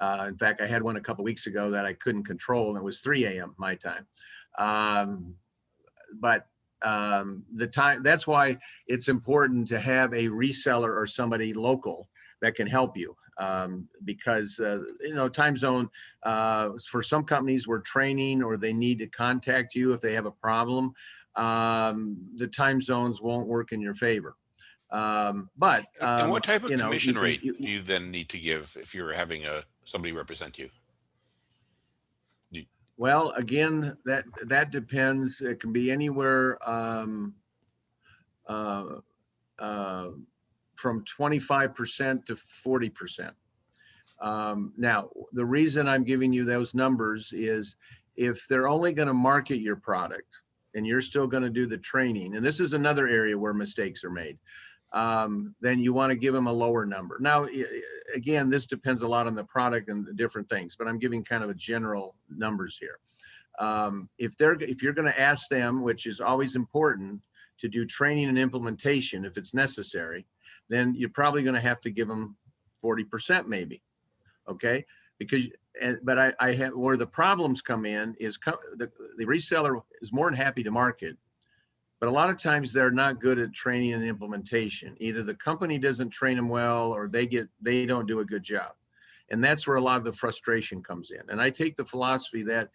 Uh, in fact, I had one a couple weeks ago that I couldn't control, and it was 3 a.m. my time. Um, but um, the time that's why it's important to have a reseller or somebody local that can help you um, because uh, you know time zone uh, for some companies we're training or they need to contact you if they have a problem um, the time zones won't work in your favor um, but And um, what type of you know, you commission can- rate you- do you then need to give if you're having a, somebody represent you? Well, again, that, that depends. It can be anywhere, um, uh, uh, from twenty-five percent to forty percent. Um, now, the reason I'm giving you those numbers is if they're only gonna market your product and you're still gonna do the training, and this is another area where mistakes are made, um, then you wanna give them a lower number. Now, again, this depends a lot on the product and the different things, but I'm giving kind of a general numbers here. Um, if they're, if you're gonna ask them, which is always important, to do training and implementation if it's necessary, then you're probably gonna have to give them forty percent maybe. Okay, because, but I, I have, where the problems come in is co- the, the reseller is more than happy to market. But a lot of times they're not good at training and implementation. Either the company doesn't train them well or they get, they don't do a good job. And that's where a lot of the frustration comes in. And I take the philosophy that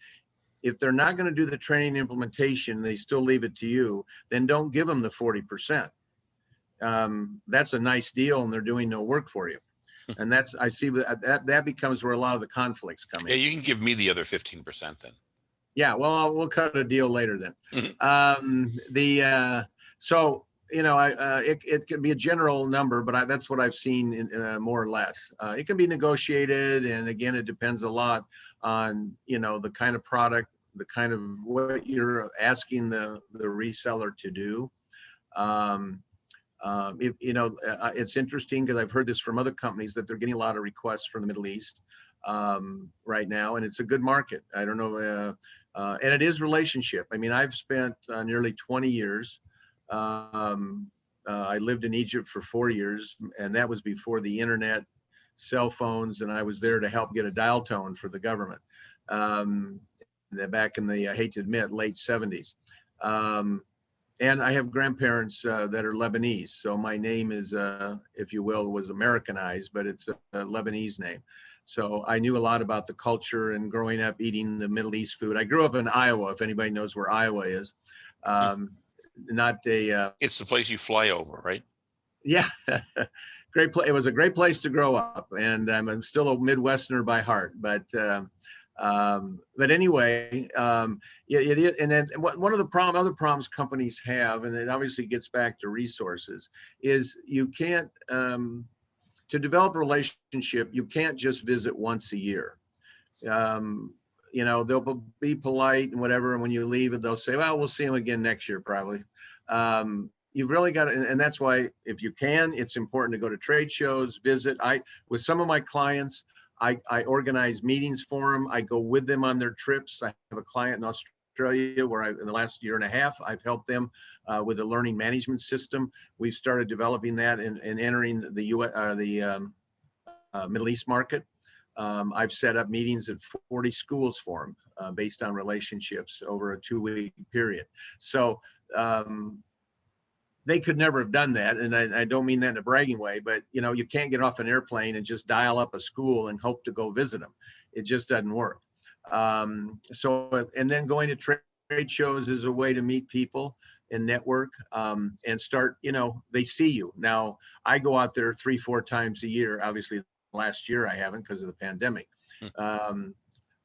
if they're not going to do the training and implementation, they still leave it to you, then don't give them the 40%. Um, that's a nice deal and they're doing no work for you. (laughs) And that's, I see that, that, becomes where a lot of the conflicts come Yeah, in. you can give me the other fifteen percent then. Yeah, well, I'll- we'll cut a deal later then. (laughs) Mhm. Um, the, uh, so, you know, I, uh, it, it could be a general number, but I, that's what I've seen in, uh, more or less. Uh, it can be negotiated and again, it depends a lot on, you know, the kind of product, the kind of what you're asking the, the reseller to do. Um, um, if, you know, uh, it's interesting because I've heard this from other companies that they're getting a lot of requests from the Middle East um, right now, and it's a good market. I don't know, uh, uh, and it is relationship. I mean, I've spent uh, nearly 20 years. Um, uh, I lived in Egypt for four years, and that was before the internet, cell phones, and I was there to help get a dial tone for the government. Um, back in the, I hate to admit, late 70s. Um, and I have grandparents uh, that are Lebanese, so my name is, uh, if you will, was Americanized, but it's a, a Lebanese name. So I knew a lot about the culture and growing up eating the Middle East food. I grew up in Iowa, if anybody knows where Iowa is. Um, not a, uh, It's the place you fly over, right? yeah, (laughs) great place. It was a great place to grow up, and um, I'm still a Midwesterner by heart. But um, um, but anyway, um, yeah, it is. And then what- one of the problem, other problems companies have, and it obviously gets back to resources, is you can't um, to develop a relationship. You can't just visit once a year. Um, you know, they'll be polite and whatever, and when you leave, they'll say, "Well, we'll see them again next year, probably." Um, you've really got to, and, and that's why if you can, it's important to go to trade shows, visit. I, with some of my clients, I, I organize meetings for them. I go with them on their trips. I have a client in Australia where I, in the last year and a half, I've helped them uh, with a learning management system. We've started developing that and, and entering the U. Uh, the um, uh, Middle East market. Um, I've set up meetings at 40 schools for them uh, based on relationships over a two-week period. So um, they could never have done that. And I, I, don't mean that in a bragging way, but you know, you can't get off an airplane and just dial up a school and hope to go visit them. It just doesn't work. Um, so, and then going to trade shows is a way to meet people. and network um, and start, you know, they see you. Now, I go out there three, four times a year. Obviously, last year I haven't because of the pandemic. Um,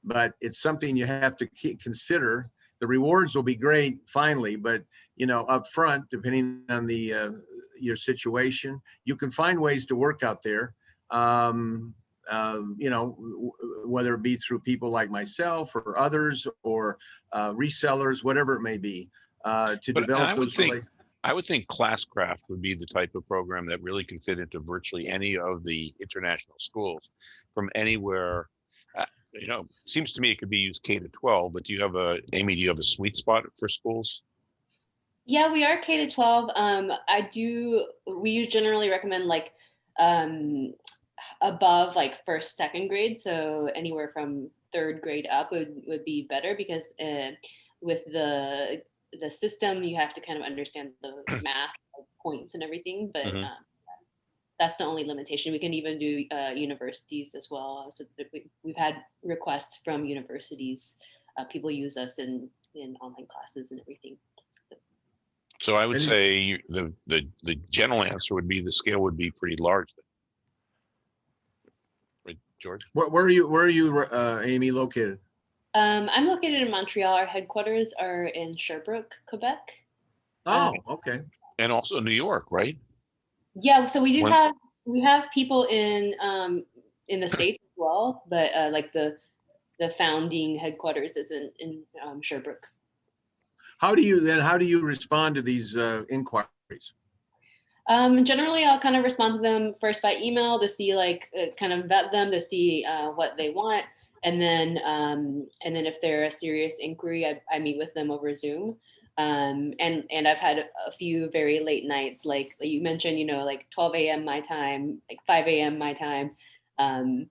but it's something you have to keep, consider. The rewards will be great finally, but you know, up front, depending on the uh, your situation, you can find ways to work out there. Um, um, you know, w- w- whether it be through people like myself or others or uh, resellers, whatever it may be, uh, to But develop I would those. think- rela- I would think Classcraft would be the type of program that really can fit into virtually any of the international schools from anywhere. uh, You know, seems to me it could be used K to twelve, but do you have a, Amy, do you have a sweet spot for schools? Yeah, we are K to 12. Um, I do, we generally recommend like um, above like first, second grade. So anywhere from third grade up would, would be better because uh, with the the system, you have to kind of understand the (clears throat) math like, points and everything. But Mhm. um, that's the only limitation. We can even do uh, universities as well. So we, we've had requests from universities. Uh, people use us in in online classes and everything. So I would say the, the, the general answer would be the scale would be pretty large. Then. Right, George? Where, where are you? Where are you, uh, Amy, located? Um, I'm located in Montreal. Our headquarters are in Sherbrooke, Quebec. Oh, okay. And also New York, right? Yeah, so we do When- have we have people in um, in the (clears throat) states as well, but uh, like the the founding headquarters is in in um, Sherbrooke. How do you then? How do you respond to these uh, inquiries? Um, generally, I'll kind of respond to them first by email to see like uh, kind of vet them to see uh, what they want, and then um, and then if they're a serious inquiry, I, I meet with them over Zoom. Um, and and I've had a few very late nights, like you mentioned, you know, like 12 a.m. my time, like 5 a.m. my time, um,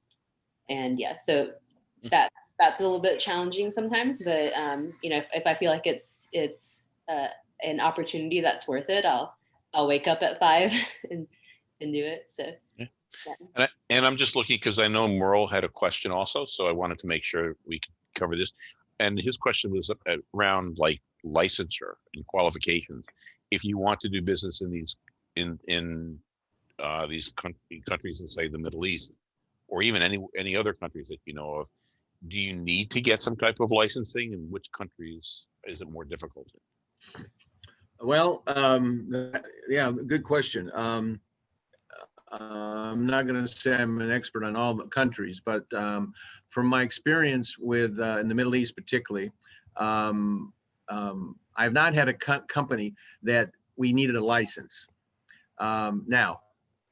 and yeah, so that's that's a little bit challenging sometimes, but um, you know, if, if I feel like it's it's uh, an opportunity that's worth it, I'll I'll wake up at five (laughs) and and do it. So Yeah. yeah. And I, and I'm just looking because I know Merle had a question also, so I wanted to make sure we could cover this. And his question was around like licensure and qualifications. If you want to do business in these, in, in uh, these country, countries in say the Middle East, or even any, any other countries that you know of, do you need to get some type of licensing and which countries is it more difficult? Well, um, yeah, good question. Um, I'm not going to say I'm an expert on all the countries, but um, from my experience with uh, in the Middle East, particularly, um, um, I've not had a co- company that we needed a license. Um, now,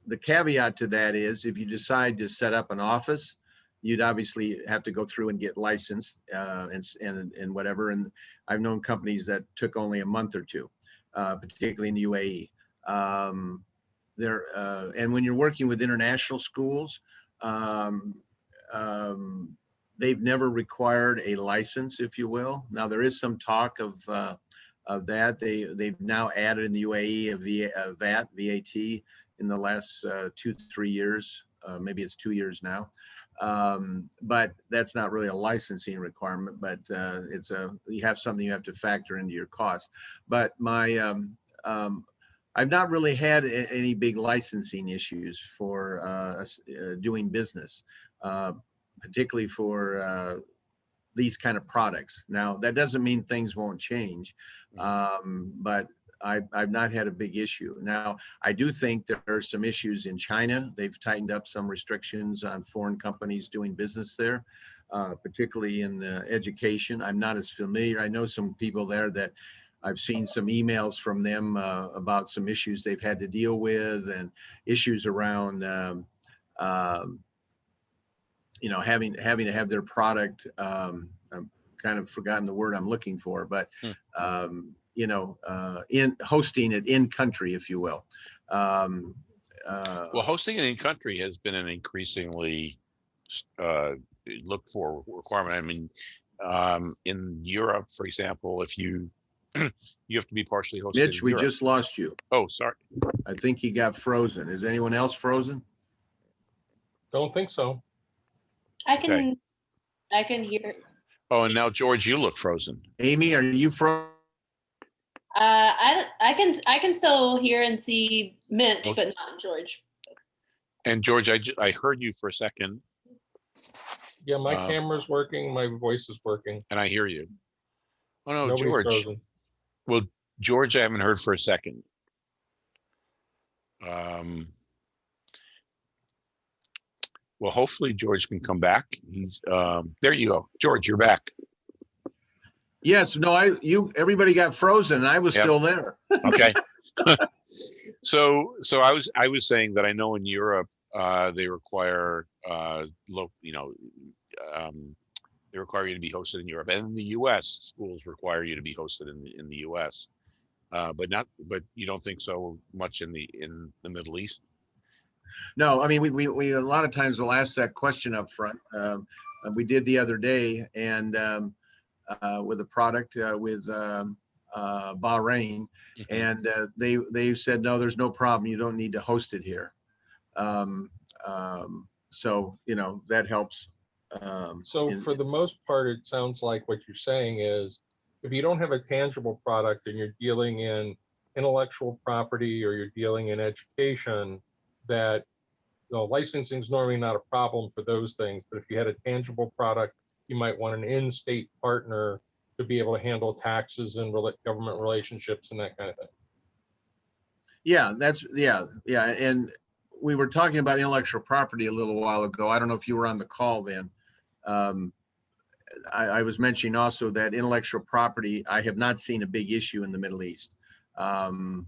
the caveat to that is if you decide to set up an office, you'd obviously have to go through and get licensed uh, and, and and whatever. And I've known companies that took only a month or two uh, particularly in the UAE. Um, there, uh, and when you're working with international schools, um, um, they've never required a license, if you will. Now there is some talk of uh, of that. They they've now added in the UAE a V- a VAT VAT in the last uh, two three years. Uh, maybe it's two years now. Um, but that's not really a licensing requirement, but uh, it's a you have something you have to factor into your cost but my um, um, I've not really had any big licensing issues for uh, uh, doing business, uh, particularly for uh, these kind of products. Now that doesn't mean things won't change, um, but I've, I've not had a big issue. Now I do think there are some issues in China. They've tightened up some restrictions on foreign companies doing business there, uh, particularly in the education. I'm not as familiar. I know some people there that I've seen some emails from them uh, about some issues they've had to deal with and issues around, um, um, you know, having having to have their product. Um, I've kind of forgotten the word I'm looking for, but Hmm. um, you know, uh, in hosting it in country, if you will. Um, uh, Well, hosting it in country has been an increasingly uh, looked for requirement. I mean, um, in Europe, for example, if you (clears throat) you have to be partially hosted. Mitch, we Europe. just lost you. Oh, sorry. I think he got frozen. Is anyone else frozen? Don't think so. I Okay. can I can hear. Oh, and now George, you look frozen. Amy, are you frozen? Uh, I, I can, I can still hear and see Mitch, Okay. but not George. And George, I, I heard you for a second Yeah, my Uh, camera's working, my voice is working. and I hear you. Oh, no, Nobody's George, frozen. George, I haven't heard for a second. Um. Well, hopefully George can come back. He's, um, there you go. George, you're back. Yes, no, I, you, everybody got frozen. and I was Yep. still there. (laughs) Okay. (laughs) So, so I was, I was saying that I know in Europe, uh, they require, uh, look, you know, um, they require you to be hosted in Europe and in the US, schools require you to be hosted in the, in the US. Uh, but not, but you don't think so much in the, in the Middle East? No, I mean, we, we, we, a lot of times will ask that question up front. Um, we did the other day and, um, with a product, uh, with, um, uh, Bahrain. And, uh, they, they said, no, there's no problem. You don't need to host it here. Um, um, so, you know, that helps. Um, So in- for the most part, it sounds like what you're saying is, if you don't have a tangible product and you're dealing in intellectual property or you're dealing in education, that you know, licensing is normally not a problem for those things, but if you had a tangible product, you might want an in-state partner to be able to handle taxes and government relationships and that kind of thing. Yeah, that's, yeah, yeah, and we were talking about intellectual property a little while ago. I don't know if you were on the call then. Um, I, I was mentioning also that intellectual property, I have not seen a big issue in the Middle East. Um,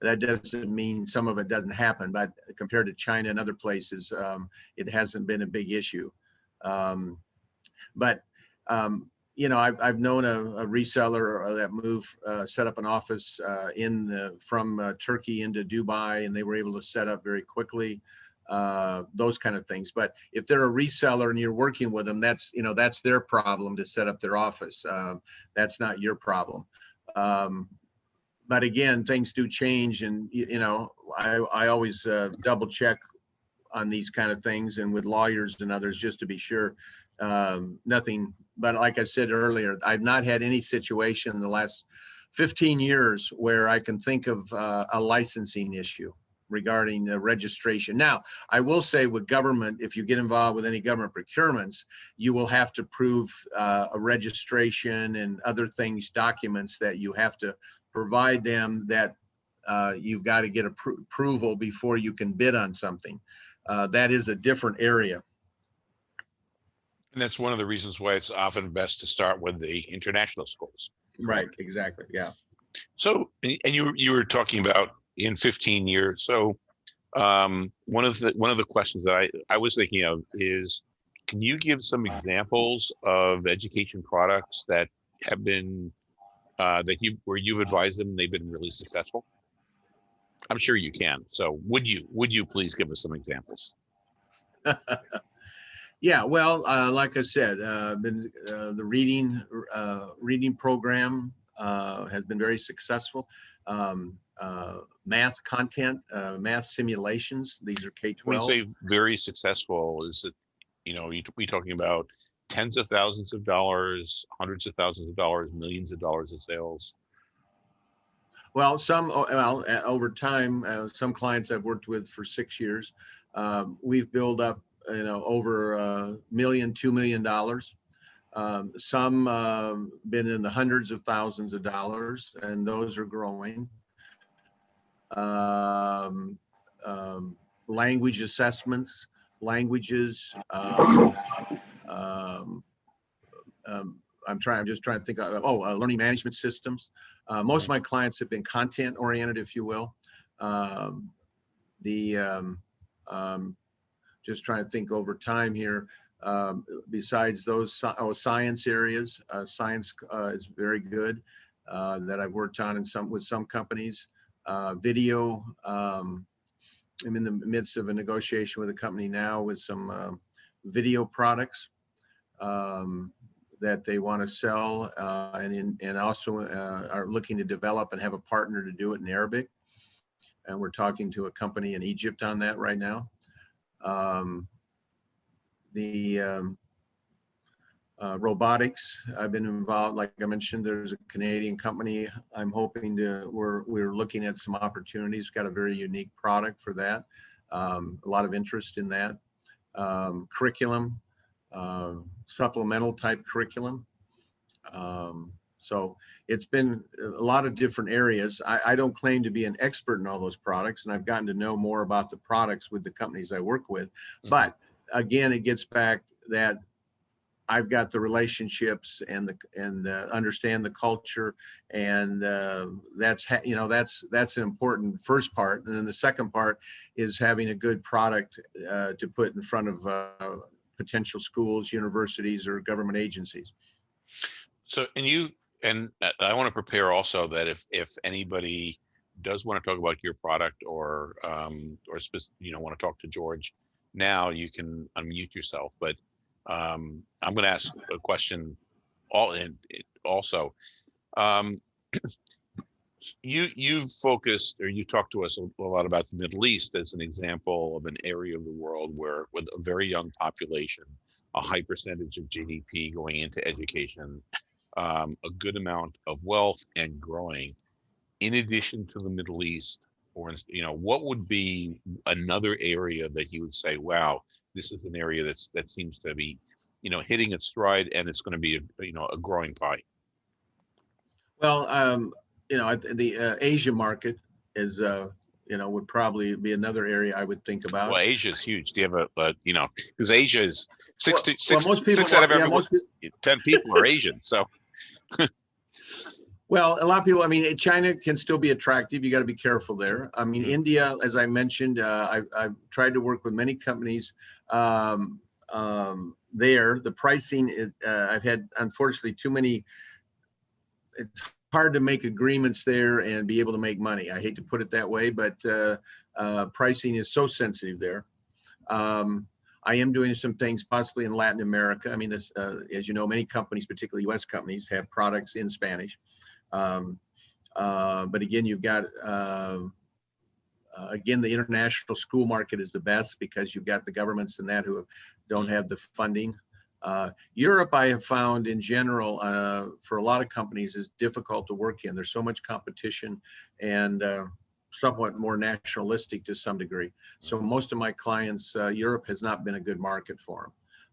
That doesn't mean some of it doesn't happen, but compared to China and other places, um, it hasn't been a big issue. Um, But, um, you know, I've, I've known a, a reseller that moved, uh, set up an office, uh, in the, from uh, Turkey into Dubai, and they were able to set up very quickly. Uh, those kind of things. But if they're a reseller and you're working with them, that's, you know, that's their problem to set up their office. Um, that's not your problem. Um, but again, things do change and, you, you know, I, I always, uh, double check on these kind of things and with lawyers and others, just to be sure. Um, nothing, but like I said earlier, I've not had any situation in the last 15 years where I can think of uh, a licensing issue regarding registration. Now, I will say with government, if you get involved with any government procurements, you will have to prove uh, a registration and other things, documents that you have to provide them that uh, you've got to get appro- approval before you can bid on something. Uh, That is a different area. And that's one of the reasons why it's often best to start with the international schools. Right, exactly, yeah. So, and you, were- you were talking about in fifteen years, so um, one of the, one of the questions that I, I was thinking of is, can you give some examples of education products that have been, uh, that you, where you've advised them, and they've been really successful? I'm sure you can, so would you, would you please give us some examples? (laughs) Yeah, well, uh, like I said, uh, been, uh, the reading, uh, reading program, uh, has been very successful. Um, uh, math content, uh, math simulations, these are K twelve. When you say very successful, is it, you know, you, we talking about tens of thousands of dollars, hundreds of thousands of dollars, millions of dollars of sales? Well, some, well, over time, uh, some clients I've worked with for six years, um, we've built up, you know, over a million, two million dollars. Um, some, um, been in the hundreds of thousands of dollars and those are growing. Um, um, language assessments, languages, um, um, um, I'm trying, I'm just trying to think of, oh, uh, learning management systems. Uh, most of my clients have been content oriented, if you will. The, um, just trying to think over time here. Um, besides those, oh, science areas, uh, science, uh, is very good, uh, that I've worked on in some, with some companies. Uh, video, um, I'm in the midst of a negotiation with a company now with some, um, video products. Um, that they want to sell uh, and in, and also uh, are looking to develop and have a partner to do it in Arabic. And we're talking to a company in Egypt on that right now. Um, the um, uh, robotics. I've been involved, like I mentioned, there's a Canadian company. I'm hoping to, we're, we're looking at some opportunities, got a very unique product for that. Um, a lot of interest in that. Um, curriculum, uh, supplemental type curriculum. Um, so it's been a lot of different areas. I, I don't claim to be an expert in all those products and I've gotten to know more about the products with the companies I work with. Mhm. But again, it gets back that I've got the relationships and the, and uh, understand the culture. And uh, that's, ha- you know, that's, that's an important first part. And then the second part is having a good product uh, to put in front of uh, potential schools, universities, or government agencies. So, and you, and I- I want to prepare also that if, if anybody does want to talk about your product or, um, or you know, want to talk to George, now you can unmute yourself, but, um, I'm going to ask a question all in, also. Um, you, you've focused, or you talked to us a a lot about the Middle East as an example of an area of the world where with a very young population, a high percentage of GDP going into education, um, a good amount of wealth and growing. In addition to the Middle East, or you know, what would be another area that you would say, "Wow, this is an area that's that seems to be, you know, hitting its stride, and it's going to be, a, you know, a growing pie." Well, um, you know, the uh, Asia market is, uh, you know, would probably be another area I would think about. Well, Asia is huge. Do you have a, a you know, because Asia is six Well- to well, most people six out of want- yeah, every most peo- ten people are Asian. So (laughs) Well, a lot of people, I mean, China can still be attractive. You got to be careful there. I mean. India, as I mentioned, uh, I've, I've tried to work with many companies um, um, there. The pricing, is, uh, I've had unfortunately too many. It's hard to make agreements there and be able to make money. I hate to put it that way, but uh, uh, pricing is so sensitive there. Um, I am doing some things possibly in Latin America. I mean, this, uh, as you know, many companies, particularly U.S. companies, have products in Spanish. Um, uh, but again, you've got, uh, uh, again, the international school market is the best because you've got the governments and that who don't have the funding. Uh, Europe, I have found in general, uh, for a lot of companies is difficult to work in. There's so much competition and uh, somewhat more nationalistic to some degree. So most of my clients, uh, Europe has not been a good market for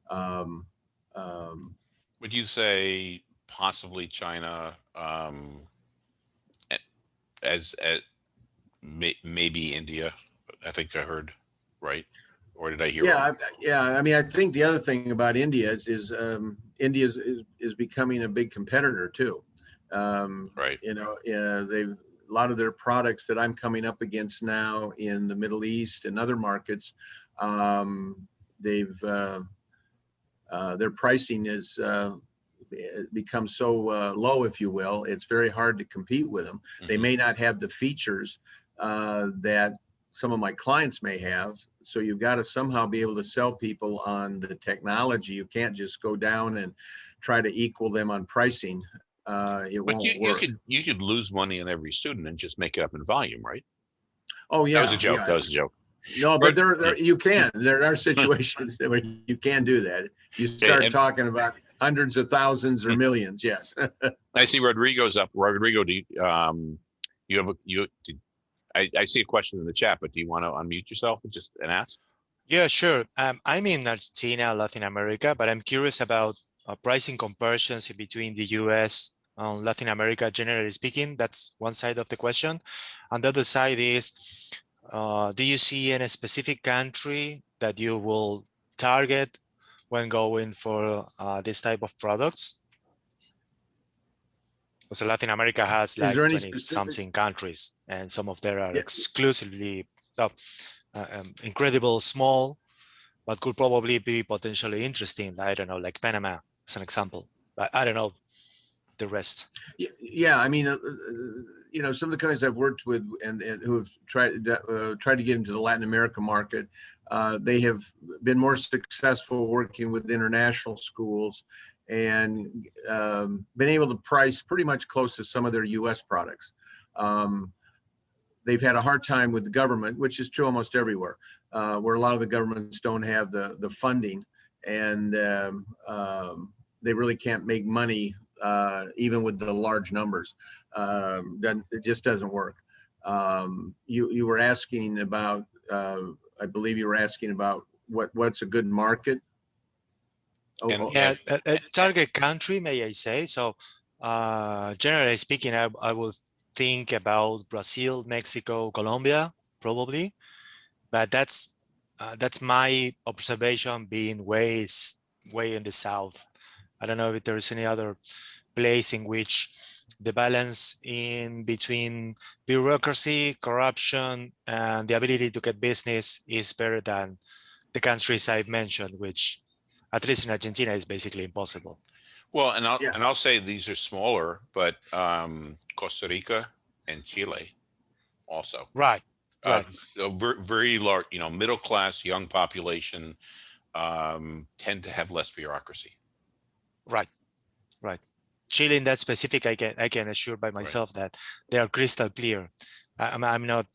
them. Um, um, would you say possibly China um, as, as may, maybe India? I think I heard right, or did I hear? Yeah. I- yeah. I mean, I think the other thing about India is, is um, India is, is, is becoming a big competitor too. Um, right. you know, uh, they've a lot of their products that I'm coming up against now in the Middle East and other markets. Um, they've uh, uh, their pricing has uh, become so uh, low, if you will. It's very hard to compete with them. They Mhm. may not have the features uh, that some of my clients may have. So you've got to somehow be able to sell people on the technology. You can't just go down and try to equal them on pricing. Uh, it But won't you, you could you could lose money on every student and just make it up in volume, right? Oh, yeah. that was a joke. yeah. That was a joke. No, But- but there, there, you can, (laughs) there are situations where you can do that. You start and- talking about hundreds of thousands or (laughs) millions, yes. (laughs) I see Rodrigo's up. Rodrigo, do you, um, you have a you? do- I, I see a question in the chat, but do you want to unmute yourself and just and ask? Yeah, sure. Um, I'm in Argentina, Latin America, but I'm curious about uh, pricing comparisons between the US and Latin America, generally speaking. That's one side of the question. And the other side is, uh, do you see any specific country that you will target when going for uh, this type of products? So Latin America has like 20 specific- something countries and some of them are Yeah. exclusively uh, um, incredible small, but could probably be potentially interesting. I don't know, like Panama as an example, but I don't know the rest. Yeah, I mean, uh, uh, you know, some of the companies I've worked with and, and who have tried, uh, tried to get into the Latin America market, uh, they have been more successful working with international schools and um, been able to price pretty much close to some of their US products. Um, they've had a hard time with the government, which is true almost everywhere, uh, where a lot of the governments don't have the, the funding and um, um, they really can't make money, uh, even with the large numbers. Um, it just doesn't work. Um, you, you were asking about, uh, I believe you were asking about what, what's a good market? Oh, And- oh, Yeah, a, a target country, may I say? So, uh, generally speaking, I, I would think about Brazil, Mexico, Colombia, probably. But that's uh, that's my observation being way way in the south. I don't know if there is any other place in which the balance in between bureaucracy, corruption, and the ability to get business is better than the countries I've mentioned, which at least in Argentina is basically impossible. Well, and I'll, Yeah. and I'll say these are smaller, but um, Costa Rica and Chile also. Right. Uh, a ver- very large, you know, middle class, young population um, tend to have less bureaucracy. Right. Right. Chile in that specific, I can I can assure by myself that they are crystal clear. I'm I'm not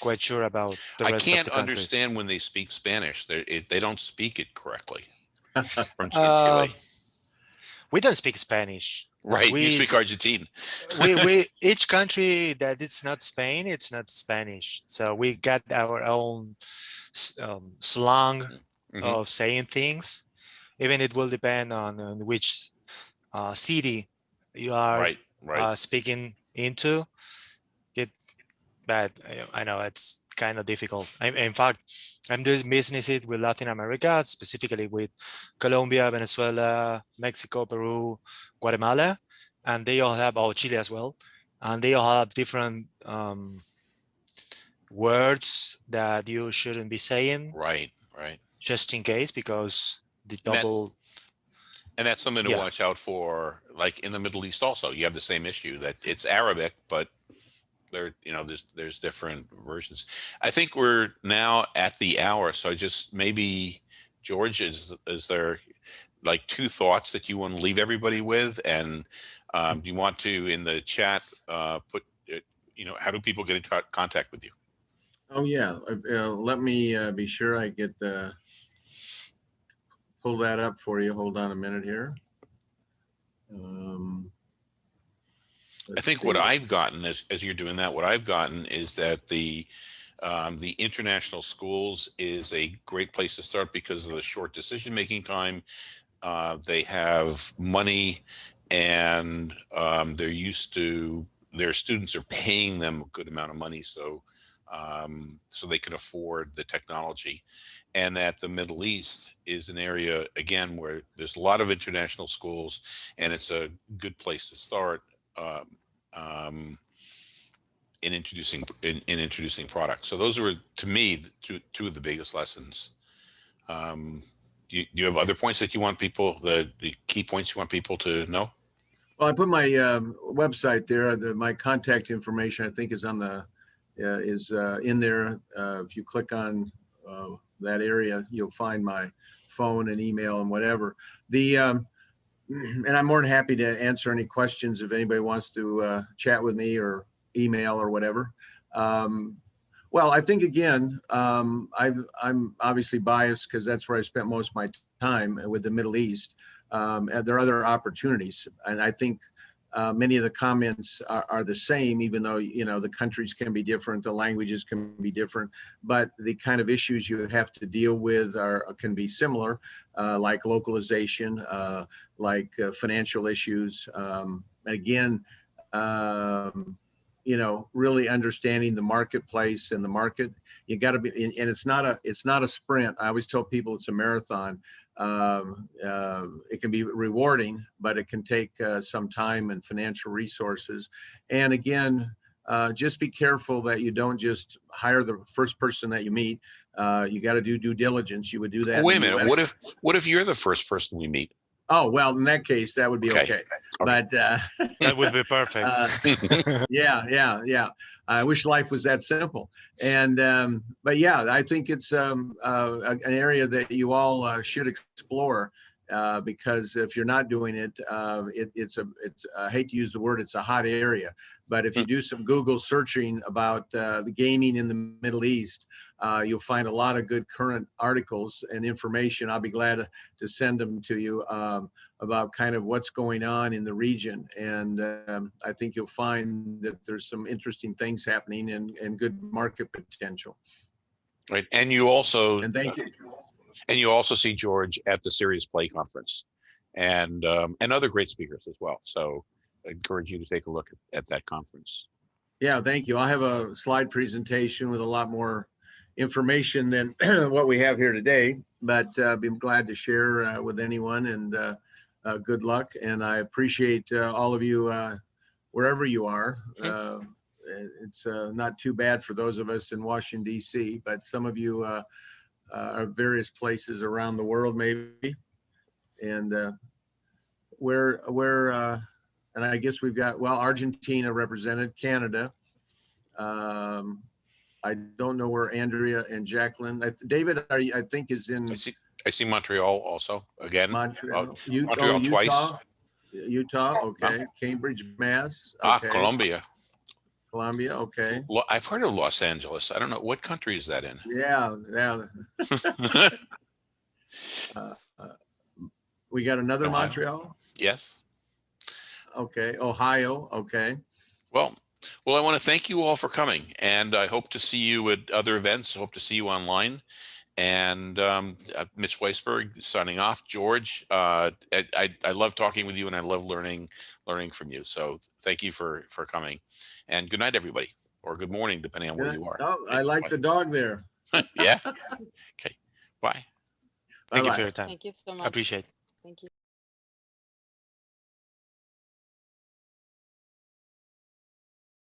quite sure about the I can't understand when they speak Spanish. They it, they don't speak it correctly. (laughs) From Uh, Chile, we don't speak Spanish. Right? we you speak Argentine. (laughs) we, we (laughs) each country that it's not Spain, it's not Spanish. So we got our own um, slang Mhm. of saying things. Even it will depend on, on which uh, city you are Right, right. uh, speaking into. It, but I know it's kind of difficult. I, in fact, I'm doing businesses with Latin America, specifically with Colombia, Venezuela, Mexico, Peru, Guatemala, and they all have, oh, Chile as well, and they all have different um, words that you shouldn't be saying, right, right. just in case, because the that- double, And that's something to Yeah. watch out for, like in the Middle East also, you have the same issue that it's Arabic, but there, you know, there's, there's different versions. I think we're now at the hour, so just maybe, George, is, is there like two thoughts that you want to leave everybody with? And um, do you want to, in the chat, uh, put, uh, you know, how do people get in co- contact with you? Oh, yeah. Uh, uh, Let me uh, be sure I get, uh, pull that up for you. Hold on a minute here. Um, I think what. I've gotten as, as you're doing that, what I've gotten is that the, um, the international schools is a great place to start because of the short decision-making time. Uh, they have money and, um, they're used to, their students are paying them a good amount of money. So, um, so they can afford the technology and that the Middle East is an area, again, where there's a lot of international schools and it's a good place to start um, um, in introducing in, in introducing products. So those were to me two two of the biggest lessons. Um, do you, do you have other points that you want people the, the key points you want people to know? Well, I put my um, website there, the, my contact information, I think is on the, uh, is uh, in there. Uh, If you click on uh, that area, you'll find my phone and email and whatever. The, um, and I'm more than happy to answer any questions if anybody wants to uh, chat with me or email or whatever. Um, Well, I think again, um, I've, I'm obviously biased because that's where I spent most of my time with the Middle East um, and there are other opportunities. And I think uh, many of the comments are, are the same, even though, you know, the countries can be different, the languages can be different, but the kind of issues you have to deal with are, can be similar, uh, like localization, uh, like uh, financial issues. Um, and again, um, you know, really understanding the marketplace and the market. You got to be, and, and it's not a, it's not a sprint. I always tell people it's a marathon um, uh, it can be rewarding, but it can take uh, some time and financial resources. And again, uh, just be careful that you don't just hire the first person that you meet. Uh, you got to do due diligence. You would do that. Wait a minute. What if what if you're the first person we meet? Oh well, in that case, that would be Okay. okay. But uh, that would be perfect. (laughs) uh, yeah, yeah, yeah. I wish life was that simple. And um, but yeah, I think it's um, uh, an area that you all uh, should explore. Uh, because if you're not doing it, uh, it, it's a, it's, I hate to use the word, it's a hot area. But if you do some Google searching about, uh, the gaming in the Middle East, uh, you'll find a lot of good current articles and information. I'll be glad to- to send them to you, um, about kind of what's going on in the region. And, um, I think you'll find that there's some interesting things happening and, and good market potential. Right. And you also, And thank you. And you also see George at the Serious Play Conference and, um, and other great speakers as well. So I encourage you to take a look at, at that conference. Yeah, thank you. I'll have a slide presentation with a lot more information than (clears throat) what we have here today, but uh, be glad to share uh, with anyone and uh, uh, good luck. And I appreciate uh, all of you uh, wherever you are. Uh, It's uh, not too bad for those of us in Washington DC, but some of you uh, uh, various places around the world maybe. And uh, where, where, uh, and I guess we've got, well, Argentina represented, Canada. Um, I don't know where Andrea and Jacqueline, I- David, are you, I think is in I see, I see Montreal also again. Montreal. U- oh, Montreal twice. Utah? Utah, okay. Cambridge, Mass. Ah, okay. Colombia. Columbia, okay. Lo- I've heard of Los Angeles. I don't know. What country is that in? Yeah, yeah. (laughs) We got another Ohio. Montreal? Yes. Okay, Ohio, okay. Well, well, I want to thank you all for coming and I hope to see you at other events. I Hope to see you online. And um, uh, Mitch Weisburgh signing off. George, uh, I, I, I love talking with you and I love learning learning from you. So thank you for for coming. And good night, everybody, or good morning, depending on where you are. Oh, I like the dog there. (laughs) yeah. (laughs) Okay. Bye. Thank you Bye-bye. for your time. Thank you so much. I much. appreciate it. Thank you.